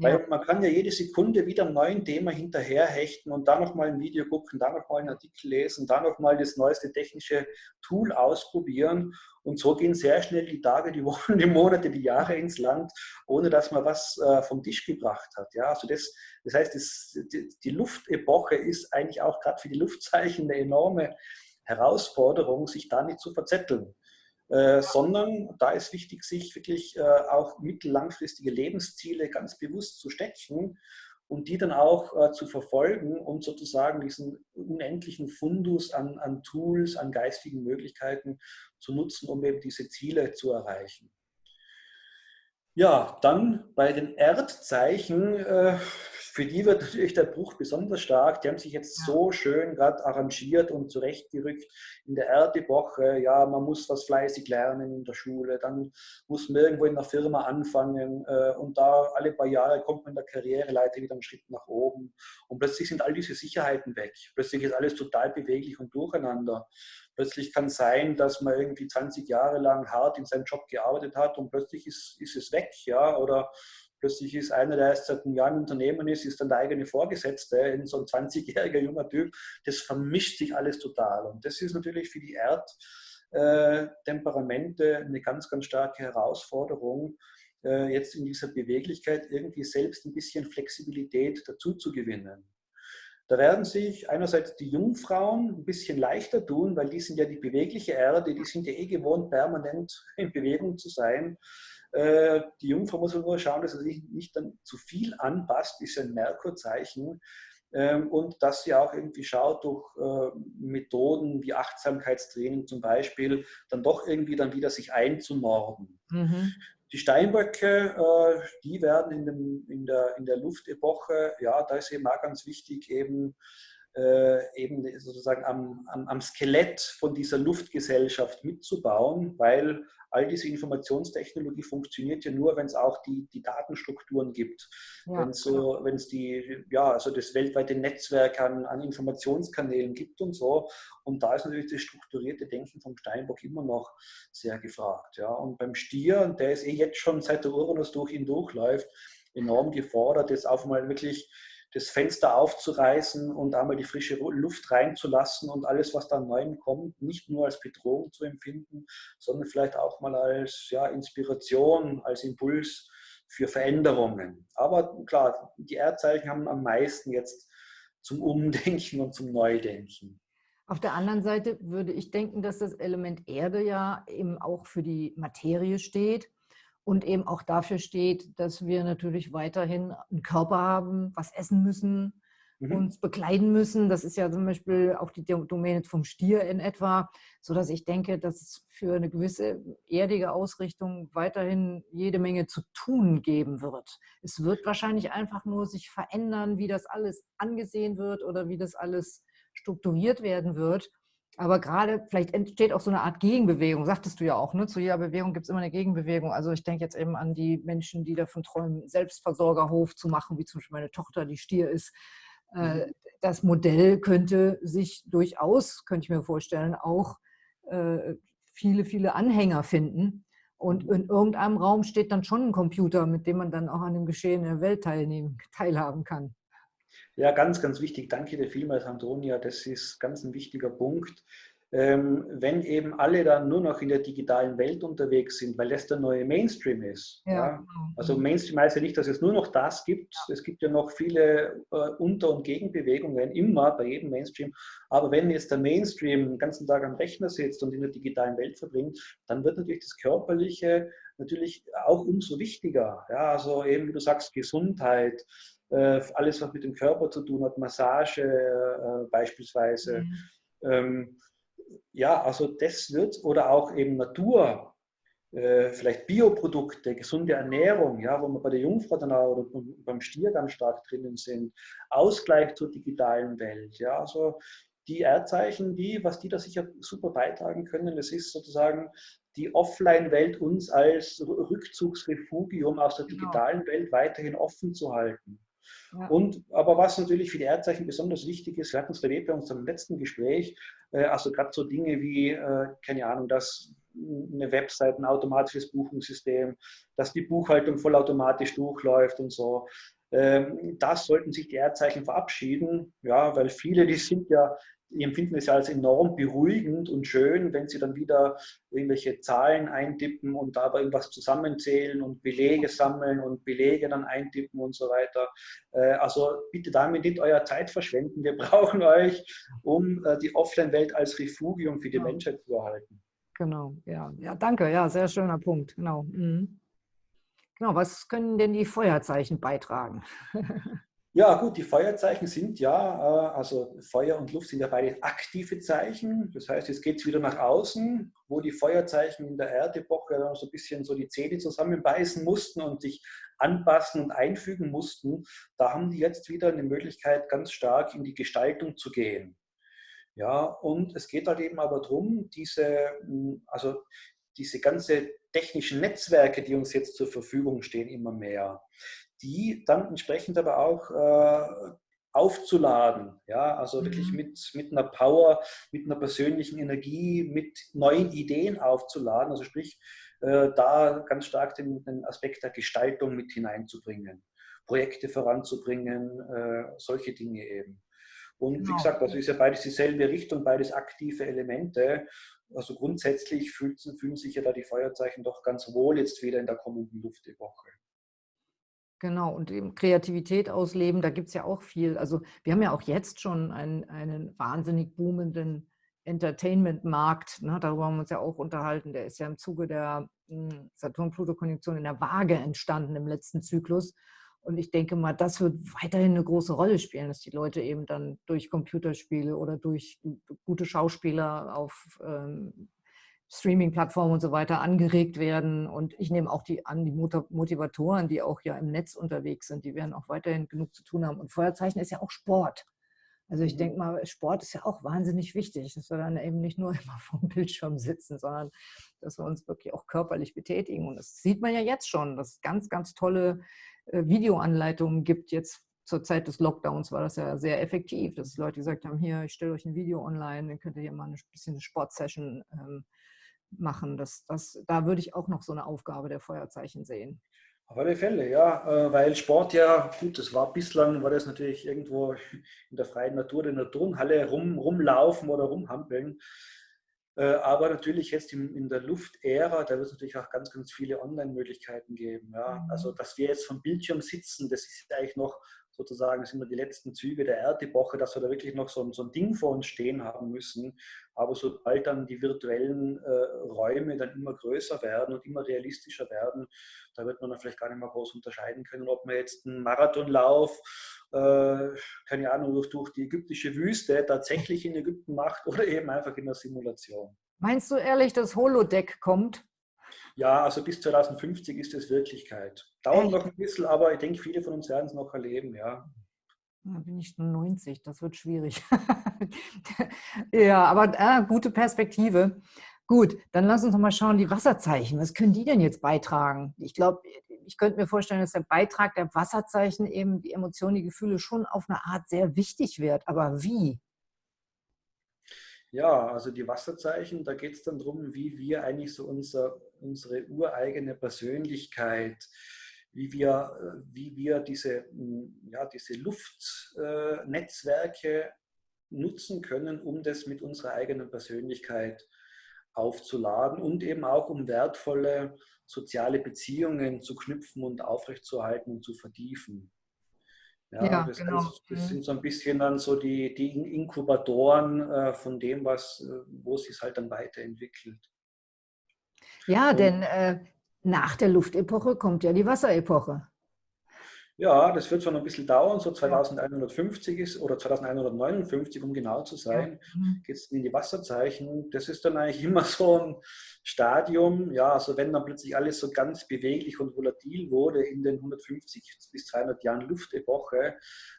Weil man kann ja jede Sekunde wieder einem neuen Thema hinterherhechten und da nochmal ein Video gucken, da nochmal einen Artikel lesen, da nochmal das neueste technische Tool ausprobieren. Und so gehen sehr schnell die Tage, die Wochen, die Monate, die Jahre ins Land, ohne dass man was äh, vom Tisch gebracht hat. Ja, also das, das heißt, das, die, die Luftepoche ist eigentlich auch gerade für die Luftzeichen eine enorme Herausforderung, sich da nicht zu verzetteln. Äh, sondern da ist wichtig, sich wirklich äh, auch mittellangfristige Lebensziele ganz bewusst zu stecken und die dann auch äh, zu verfolgen und sozusagen diesen unendlichen Fundus an, an Tools, an geistigen Möglichkeiten zu nutzen, um eben diese Ziele zu erreichen. Ja, dann bei den Erdzeichen äh, für die wird natürlich der Bruch besonders stark. Die haben sich jetzt so schön gerade arrangiert und zurechtgerückt in der Erdewoche. Ja, man muss was fleißig lernen in der Schule, dann muss man irgendwo in der Firma anfangen äh, und da alle paar Jahre kommt man in der Karriereleiter wieder einen Schritt nach oben und plötzlich sind all diese Sicherheiten weg. Plötzlich ist alles total beweglich und durcheinander. Plötzlich kann es sein, dass man irgendwie 20 Jahre lang hart in seinem Job gearbeitet hat und plötzlich ist, ist es weg, ja, oder Plötzlich ist einer, der erst seit einem Jahr im Unternehmen ist, ist dann der eigene Vorgesetzte, so ein 20-jähriger junger Typ. Das vermischt sich alles total. Und das ist natürlich für die Erdtemperamente äh, eine ganz, ganz starke Herausforderung, äh, jetzt in dieser Beweglichkeit irgendwie selbst ein bisschen Flexibilität dazu zu gewinnen. Da werden sich einerseits die Jungfrauen ein bisschen leichter tun, weil die sind ja die bewegliche Erde, die sind ja eh gewohnt, permanent in Bewegung zu sein. Äh, die Jungfrau muss nur schauen, dass sie sich nicht dann zu viel anpasst, ist ein Merkurzeichen. Ähm, und dass sie auch irgendwie schaut, durch äh, Methoden wie Achtsamkeitstraining zum Beispiel, dann doch irgendwie dann wieder sich einzunorden. Mhm. Die Steinböcke, äh, die werden in, dem, in, der, in der Luftepoche, ja, da ist eben auch ganz wichtig, eben eben sozusagen am, am, am, Skelett von dieser Luftgesellschaft mitzubauen, weil all diese Informationstechnologie funktioniert ja nur, wenn es auch die, die Datenstrukturen gibt. Ja, wenn es so, es die, ja, also das weltweite Netzwerk an, an Informationskanälen gibt und so. Und da ist natürlich das strukturierte Denken vom Steinbock immer noch sehr gefragt. Ja. Und beim Stier, der ist eh jetzt schon seit der Uranus durch ihn durchläuft, enorm gefordert, das auch mal wirklich das Fenster aufzureißen und einmal die frische Luft reinzulassen und alles, was da neu kommt, nicht nur als Bedrohung zu empfinden, sondern vielleicht auch mal als ja, Inspiration, als Impuls für Veränderungen. Aber klar, die Erdzeichen haben am meisten jetzt zum Umdenken und zum Neudenken. Auf der anderen Seite würde ich denken, dass das Element Erde ja eben auch für die Materie steht und eben auch dafür steht, dass wir natürlich weiterhin einen Körper haben, was essen müssen, mhm. uns bekleiden müssen. Das ist ja zum Beispiel auch die Domäne vom Stier in etwa, sodass ich denke, dass es für eine gewisse erdige Ausrichtung weiterhin jede Menge zu tun geben wird. Es wird wahrscheinlich einfach nur sich verändern, wie das alles angesehen wird oder wie das alles strukturiert werden wird. Aber gerade, vielleicht entsteht auch so eine Art Gegenbewegung, sagtest du ja auch, ne? zu jeder Bewegung gibt es immer eine Gegenbewegung. Also ich denke jetzt eben an die Menschen, die davon träumen, Selbstversorgerhof zu machen, wie zum Beispiel meine Tochter, die Stier ist. Äh, mhm. Das Modell könnte sich durchaus, könnte ich mir vorstellen, auch äh, viele, viele Anhänger finden. Und mhm. in irgendeinem Raum steht dann schon ein Computer, mit dem man dann auch an dem Geschehen der Welt teilnehmen, teilhaben kann. Ja, ganz, ganz wichtig. Danke dir vielmals, Antonia. Das ist ganz ein wichtiger Punkt. Ähm, wenn eben alle dann nur noch in der digitalen Welt unterwegs sind, weil das der neue Mainstream ist. Ja. ja. Genau. Also Mainstream heißt ja nicht, dass es nur noch das gibt. Es gibt ja noch viele äh, Unter- und Gegenbewegungen, immer bei jedem Mainstream. Aber wenn jetzt der Mainstream den ganzen Tag am Rechner sitzt und in der digitalen Welt verbringt, dann wird natürlich das Körperliche natürlich auch umso wichtiger. Ja, also eben, wie du sagst, Gesundheit, alles, was mit dem Körper zu tun hat, Massage äh, beispielsweise. Mhm. Ähm, ja, also das wird, oder auch eben Natur, äh, vielleicht Bioprodukte, gesunde Ernährung, ja, wo wir bei der Jungfrau dann auch oder beim Stier ganz stark drinnen sind, Ausgleich zur digitalen Welt, ja, also die Erdzeichen, die, was die da sicher super beitragen können, das ist sozusagen die Offline-Welt uns als Rückzugsrefugium aus der genau. digitalen Welt weiterhin offen zu halten. Und, aber was natürlich für die Erdzeichen besonders wichtig ist, wir hatten es erlebt bei unserem letzten Gespräch, äh, also gerade so Dinge wie, äh, keine Ahnung, dass eine Website, ein automatisches Buchungssystem, dass die Buchhaltung vollautomatisch durchläuft und so. Ähm, das sollten sich die Erdzeichen verabschieden, ja, weil viele, die sind ja die empfinden es ja als enorm beruhigend und schön, wenn sie dann wieder irgendwelche Zahlen eintippen und dabei irgendwas zusammenzählen und Belege sammeln und Belege dann eintippen und so weiter. Äh, also bitte damit nicht euer Zeit verschwenden. Wir brauchen euch, um äh, die Offline-Welt als Refugium für die ja. Menschheit zu erhalten. Genau, ja. Ja, danke. Ja, sehr schöner Punkt. Genau. Mhm. Genau, was können denn die Feuerzeichen beitragen? Ja, gut, die Feuerzeichen sind ja, äh, also Feuer und Luft sind ja beide aktive Zeichen. Das heißt, jetzt geht es wieder nach außen, wo die Feuerzeichen in der Erdepoche so ein bisschen so die Zähne zusammenbeißen mussten und sich anpassen und einfügen mussten. Da haben die jetzt wieder eine Möglichkeit, ganz stark in die Gestaltung zu gehen. Ja, und es geht halt eben aber darum, diese, also diese ganze technischen Netzwerke, die uns jetzt zur Verfügung stehen, immer mehr die dann entsprechend aber auch äh, aufzuladen. Ja, also mhm. wirklich mit, mit einer Power, mit einer persönlichen Energie, mit neuen Ideen aufzuladen. Also sprich, äh, da ganz stark den, den, Aspekt der Gestaltung mit hineinzubringen, Projekte voranzubringen, äh, solche Dinge eben. Und genau. wie gesagt, also ist ja beides dieselbe Richtung, beides aktive Elemente. Also grundsätzlich fühlen, fühlen sich ja da die Feuerzeichen doch ganz wohl jetzt wieder in der kommenden Luftepoche. Genau, und eben Kreativität ausleben, da gibt es ja auch viel. Also wir haben ja auch jetzt schon einen, einen wahnsinnig boomenden Entertainment-Markt. Ne? Darüber haben wir uns ja auch unterhalten. Der ist ja im Zuge der hm, Saturn-Pluto-Konjunktion in der Waage entstanden im letzten Zyklus. Und ich denke mal, das wird weiterhin eine große Rolle spielen, dass die Leute eben dann durch Computerspiele oder durch gute Schauspieler auf ähm, Streaming-Plattformen und so weiter angeregt werden. Und ich nehme auch die an, die Motivatoren, die auch ja im Netz unterwegs sind, die werden auch weiterhin genug zu tun haben. Und Feuerzeichen ist ja auch Sport. Also ich mhm. denke mal, Sport ist ja auch wahnsinnig wichtig, dass wir dann eben nicht nur immer vor dem Bildschirm sitzen, sondern dass wir uns wirklich auch körperlich betätigen. Und das sieht man ja jetzt schon, dass es ganz, ganz tolle äh, Videoanleitungen gibt. Jetzt zur Zeit des Lockdowns war das ja sehr effektiv, dass Leute gesagt haben, hier, ich stelle euch ein Video online, dann könnt ihr hier mal ein bisschen eine Sportsession ähm, machen. Das, das, da würde ich auch noch so eine Aufgabe der Feuerzeichen sehen. Auf alle Fälle, ja, äh, weil Sport ja, gut, das war bislang, war das natürlich irgendwo in der freien Natur, in der Turnhalle rum, rumlaufen oder rumhampeln. Äh, aber natürlich jetzt in der Luftära, da wird es natürlich auch ganz, ganz viele Online-Möglichkeiten geben. Ja. Mhm. Also, dass wir jetzt vom Bildschirm sitzen, das ist eigentlich noch sozusagen sind wir die letzten Züge der Erdepoche, dass wir da wirklich noch so, so ein Ding vor uns stehen haben müssen. Aber sobald dann die virtuellen äh, Räume dann immer größer werden und immer realistischer werden, da wird man dann vielleicht gar nicht mehr groß unterscheiden können, ob man jetzt einen Marathonlauf, äh, keine Ahnung, durch, durch die ägyptische Wüste tatsächlich in Ägypten macht oder eben einfach in der Simulation. Meinst du ehrlich, dass Holodeck kommt? Ja, also bis 2050 ist es Wirklichkeit. Dauert noch ein bisschen, aber ich denke, viele von uns werden es noch erleben, ja. Da bin ich schon 90, das wird schwierig. ja, aber äh, gute Perspektive. Gut, dann lass uns noch mal schauen, die Wasserzeichen, was können die denn jetzt beitragen? Ich glaube, ich könnte mir vorstellen, dass der Beitrag der Wasserzeichen eben die Emotionen, die Gefühle schon auf eine Art sehr wichtig wird. Aber wie? Ja, also die Wasserzeichen, da geht es dann darum, wie wir eigentlich so unser, unsere ureigene Persönlichkeit, wie wir, äh, wie wir diese, hm, ja, diese Luftnetzwerke äh, nutzen können, um das mit unserer eigenen Persönlichkeit aufzuladen und eben auch um wertvolle soziale Beziehungen zu knüpfen und aufrechtzuerhalten und zu vertiefen. Ja, ja das, genau. heißt, das, mhm. sind so ein bisschen dann so die, die Inkubatoren äh, von dem, was, äh, wo es sich halt dann weiterentwickelt. Ja, und, denn äh, nach der Luftepoche kommt ja die Wasserepoche. Ja, das wird schon ein bisschen dauern, so 2150 ist oder 2159, um genau zu sein, mhm. geht es in die Wasserzeichen. Das ist dann eigentlich immer so ein Stadium, ja, also wenn dann plötzlich alles so ganz beweglich und volatil wurde in den 150 bis 300 Jahren Luftepoche,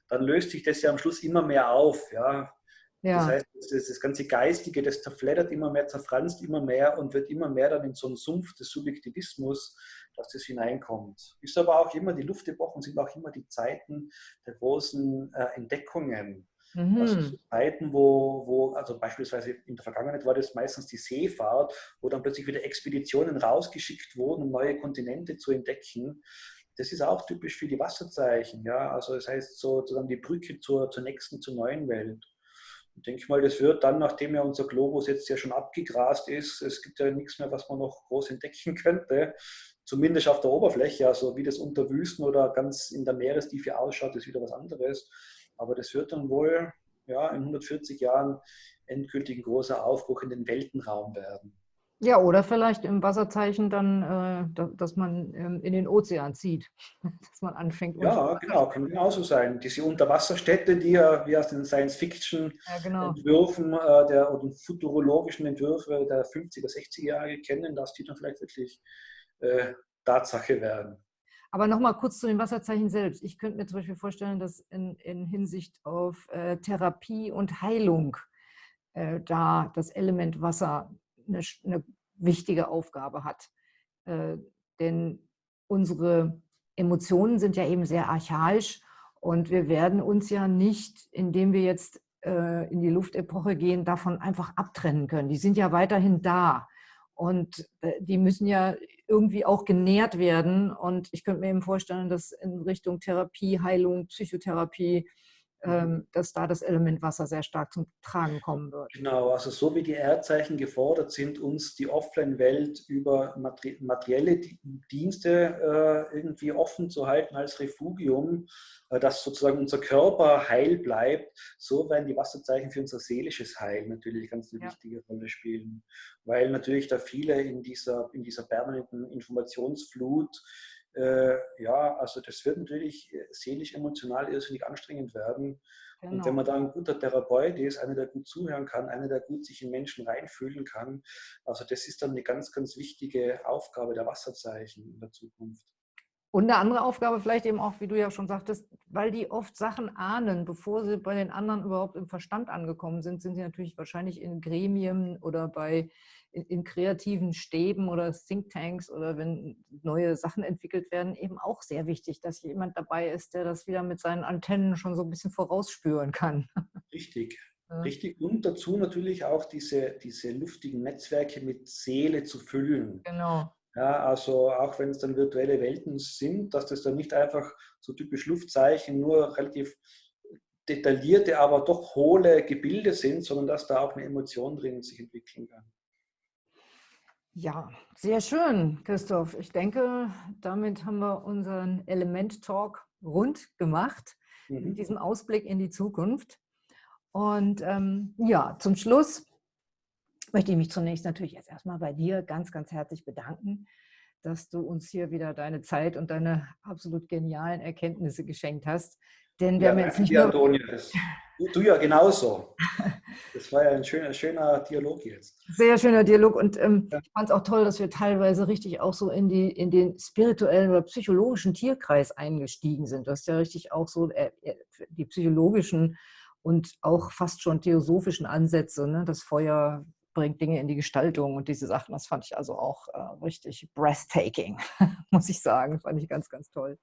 dann löst sich das ja am Schluss immer mehr auf, ja. Ja. Das heißt, das, das, ganze Geistige, das zerfleddert immer mehr, zerfranst immer mehr und wird immer mehr dann in so einen Sumpf des Subjektivismus, dass das hineinkommt. Ist aber auch immer, die Luftepochen sind auch immer die Zeiten der großen äh, Entdeckungen. Mhm. Also so Zeiten, wo, wo, also beispielsweise in der Vergangenheit war das meistens die Seefahrt, wo dann plötzlich wieder Expeditionen rausgeschickt wurden, um neue Kontinente zu entdecken. Das ist auch typisch für die Wasserzeichen. Ja? Also das heißt sozusagen die Brücke zur, zur nächsten, zur neuen Welt. Ich denke mal, das wird dann, nachdem ja unser Globus jetzt ja schon abgegrast ist, es gibt ja nichts mehr, was man noch groß entdecken könnte, zumindest auf der Oberfläche, also wie das unter Wüsten oder ganz in der Meerestiefe ausschaut, ist wieder was anderes. Aber das wird dann wohl ja, in 140 Jahren endgültig ein großer Aufbruch in den Weltenraum werden. Ja, oder vielleicht im Wasserzeichen dann, äh, dass man ähm, in den Ozean zieht, dass man anfängt. Ja, genau, kann genauso sein. Diese Unterwasserstädte, die ja wie aus den Science-Fiction-Entwürfen ja, genau. äh, oder futurologischen Entwürfe der 50er, 60er Jahre kennen, dass die dann vielleicht wirklich äh, Tatsache werden. Aber nochmal kurz zu den Wasserzeichen selbst. Ich könnte mir zum Beispiel vorstellen, dass in, in Hinsicht auf äh, Therapie und Heilung äh, da das Element Wasser eine, eine wichtige Aufgabe hat. Äh, denn unsere Emotionen sind ja eben sehr archaisch und wir werden uns ja nicht, indem wir jetzt äh, in die Luftepoche gehen, davon einfach abtrennen können. Die sind ja weiterhin da. Und äh, die müssen ja irgendwie auch genährt werden. Und ich könnte mir eben vorstellen, dass in Richtung Therapie, Heilung, Psychotherapie, dass da das Element Wasser sehr stark zum Tragen kommen wird. Genau, also so wie die Erdzeichen gefordert sind, uns die Offline-Welt über materielle Dienste äh, irgendwie offen zu halten als Refugium, äh, dass sozusagen unser Körper heil bleibt, so werden die Wasserzeichen für unser seelisches Heil natürlich ganz eine ja. wichtige Rolle spielen. Weil natürlich da viele in dieser, in dieser permanenten Informationsflut äh, ja, also das wird natürlich seelisch, emotional irrsinnig anstrengend werden. Genau. Und wenn man da ein guter Therapeut ist, einer, der gut zuhören kann, einer, der gut sich in Menschen reinfühlen kann, also das ist dann eine ganz, ganz wichtige Aufgabe der Wasserzeichen in der Zukunft. Und eine andere Aufgabe vielleicht eben auch, wie du ja schon sagtest, weil die oft Sachen ahnen, bevor sie bei den anderen überhaupt im Verstand angekommen sind, sind sie natürlich wahrscheinlich in Gremien oder bei in, in kreativen Stäben oder Thinktanks oder wenn neue Sachen entwickelt werden, eben auch sehr wichtig, dass jemand dabei ist, der das wieder mit seinen Antennen schon so ein bisschen vorausspüren kann. Richtig. Richtig. Und dazu natürlich auch diese, diese luftigen Netzwerke mit Seele zu füllen. Genau. Ja, also auch wenn es dann virtuelle Welten sind, dass das dann nicht einfach so typisch Luftzeichen nur relativ detaillierte, aber doch hohle Gebilde sind, sondern dass da auch eine Emotion drin sich entwickeln kann. Ja, sehr schön, Christoph. Ich denke, damit haben wir unseren Element-Talk rund gemacht, mhm. mit diesem Ausblick in die Zukunft. Und ähm, ja, zum Schluss möchte ich mich zunächst natürlich jetzt erstmal bei dir ganz, ganz herzlich bedanken, dass du uns hier wieder deine Zeit und deine absolut genialen Erkenntnisse geschenkt hast. Denn wir ja, haben jetzt nicht nur... Antonia, du, du ja genauso. Das war ja ein schöner, schöner Dialog jetzt. Sehr schöner Dialog und ähm, ja. ich fand es auch toll, dass wir teilweise richtig auch so in, die, in den spirituellen oder psychologischen Tierkreis eingestiegen sind. Du hast ja richtig auch so äh, äh, die psychologischen und auch fast schon theosophischen Ansätze. Ne? Das Feuer bringt Dinge in die Gestaltung und diese Sachen, das fand ich also auch äh, richtig breathtaking, muss ich sagen. Fand ich ganz, ganz toll.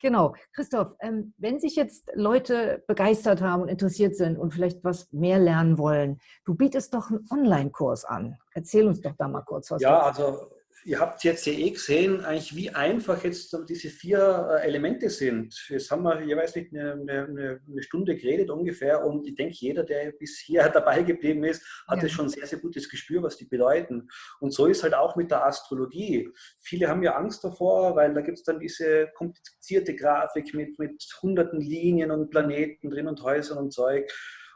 Genau. Christoph, ähm, wenn sich jetzt Leute begeistert haben und interessiert sind und vielleicht was mehr lernen wollen, du bietest doch einen Online-Kurs an. Erzähl uns doch da mal kurz was. Ja, also ihr habt jetzt ja eh gesehen, eigentlich wie einfach jetzt diese vier äh, Elemente sind. Jetzt haben wir jeweils nicht eine, eine, eine Stunde geredet ungefähr und ich denke, jeder, der bisher dabei geblieben ist, hatte ja. schon ein sehr, sehr gutes Gespür, was die bedeuten. Und so ist halt auch mit der Astrologie. Viele haben ja Angst davor, weil da gibt es dann diese komplizierte Grafik mit, mit hunderten Linien und Planeten drin und Häusern und Zeug.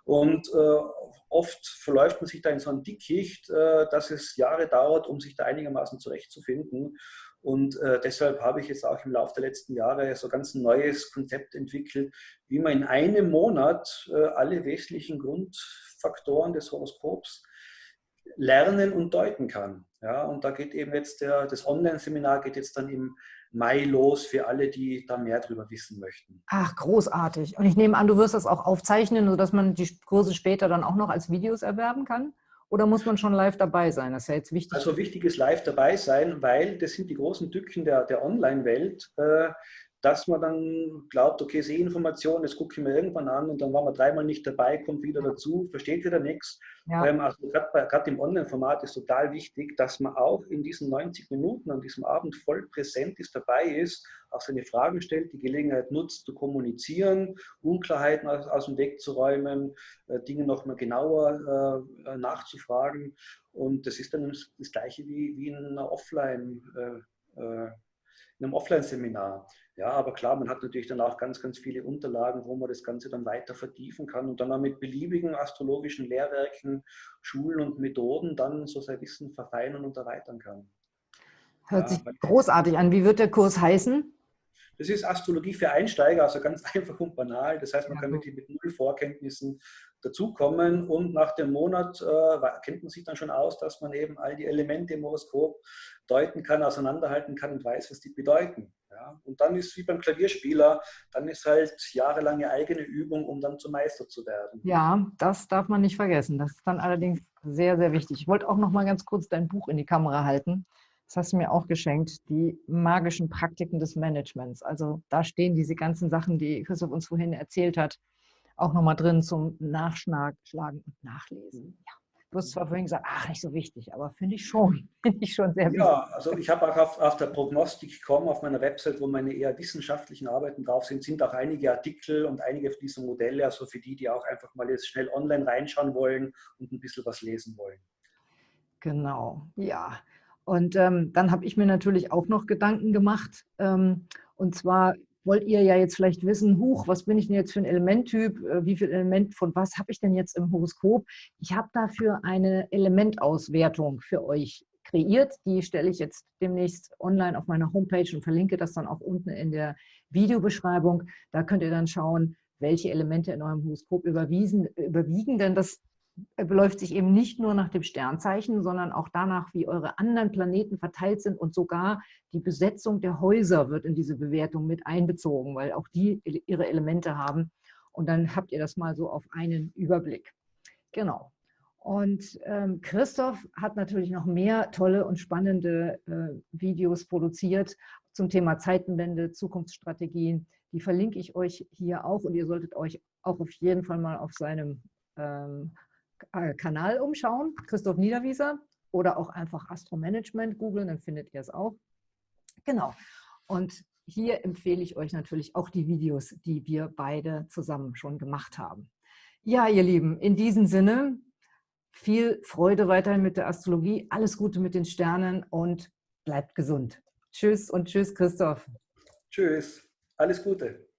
Und äh, oft verläuft man sich da in so ein Dickicht, äh, dass es Jahre dauert, um sich da einigermaßen zurechtzufinden. Und äh, deshalb habe ich jetzt auch im Laufe der letzten Jahre so ganz ein neues Konzept entwickelt, wie man in einem Monat äh, alle wesentlichen Grundfaktoren des Horoskops lernen und deuten kann. Ja, und da geht eben jetzt der, das Online-Seminar geht jetzt dann im Mai los für alle, die da mehr darüber wissen möchten. Ach, großartig. Und ich nehme an, du wirst das auch aufzeichnen, sodass man die Kurse später dann auch noch als Videos erwerben kann? Oder muss man schon live dabei sein? Das ist ja jetzt wichtig. Also wichtig ist live dabei sein, weil das sind die großen Tücken der, der Online-Welt. Dass man dann glaubt, okay, Sehninformation, das gucke ich mir irgendwann an und dann war man dreimal nicht dabei, kommt wieder dazu, versteht wieder nichts. Ja. Ähm, also gerade im Online-Format ist total wichtig, dass man auch in diesen 90 Minuten an diesem Abend voll präsent ist, dabei ist, auch seine Fragen stellt, die Gelegenheit nutzt, zu kommunizieren, Unklarheiten aus, aus dem Weg zu räumen, äh, Dinge nochmal genauer äh, nachzufragen. Und das ist dann das Gleiche wie, wie in einer Offline- äh, äh in einem Offline-Seminar. Ja, aber klar, man hat natürlich dann auch ganz, ganz viele Unterlagen, wo man das Ganze dann weiter vertiefen kann und dann auch mit beliebigen astrologischen Lehrwerken, Schulen und Methoden dann so sein Wissen verfeinern und erweitern kann. Hört ja, sich großartig an. Wie wird der Kurs heißen? Das ist Astrologie für Einsteiger, also ganz einfach und banal. Das heißt, man kann wirklich mit null Vorkenntnissen dazukommen und nach dem Monat äh, kennt man sich dann schon aus, dass man eben all die Elemente im Horoskop deuten kann, auseinanderhalten kann und weiß, was die bedeuten. Ja? Und dann ist wie beim Klavierspieler, dann ist halt jahrelange eigene Übung, um dann zum Meister zu werden. Ja, das darf man nicht vergessen. Das ist dann allerdings sehr, sehr wichtig. Ich wollte auch noch mal ganz kurz dein Buch in die Kamera halten. Das hast du mir auch geschenkt, die magischen Praktiken des Managements. Also da stehen diese ganzen Sachen, die Christoph uns vorhin erzählt hat, auch nochmal drin zum Nachschlagen und Nachlesen. Ja. Du hast zwar vorhin gesagt, ach, nicht so wichtig, aber finde ich schon, finde ich schon sehr wichtig. Ja, also ich habe auch auf, auf der Prognostik.com, auf meiner Website, wo meine eher wissenschaftlichen Arbeiten drauf sind, sind auch einige Artikel und einige dieser Modelle, also für die, die auch einfach mal jetzt schnell online reinschauen wollen und ein bisschen was lesen wollen. Genau, ja. Und ähm, dann habe ich mir natürlich auch noch Gedanken gemacht. Ähm, und zwar wollt ihr ja jetzt vielleicht wissen, huch, was bin ich denn jetzt für ein Elementtyp? Äh, wie viel Element von was habe ich denn jetzt im Horoskop? Ich habe dafür eine Elementauswertung für euch kreiert. Die stelle ich jetzt demnächst online auf meiner Homepage und verlinke das dann auch unten in der Videobeschreibung. Da könnt ihr dann schauen, welche Elemente in eurem Horoskop überwiegen. Denn das beläuft sich eben nicht nur nach dem Sternzeichen, sondern auch danach, wie eure anderen Planeten verteilt sind und sogar die Besetzung der Häuser wird in diese Bewertung mit einbezogen, weil auch die ihre Elemente haben. Und dann habt ihr das mal so auf einen Überblick. Genau. Und ähm, Christoph hat natürlich noch mehr tolle und spannende äh, Videos produziert zum Thema Zeitenwende, Zukunftsstrategien. Die verlinke ich euch hier auch und ihr solltet euch auch auf jeden Fall mal auf seinem ähm, äh, Kanal umschauen, Christoph Niederwieser, oder auch einfach Astro-Management googeln, dann findet ihr es auch. Genau. Und hier empfehle ich euch natürlich auch die Videos, die wir beide zusammen schon gemacht haben. Ja, ihr Lieben, in diesem Sinne, viel Freude weiterhin mit der Astrologie, alles Gute mit den Sternen und bleibt gesund. Tschüss und tschüss, Christoph. Tschüss, alles Gute.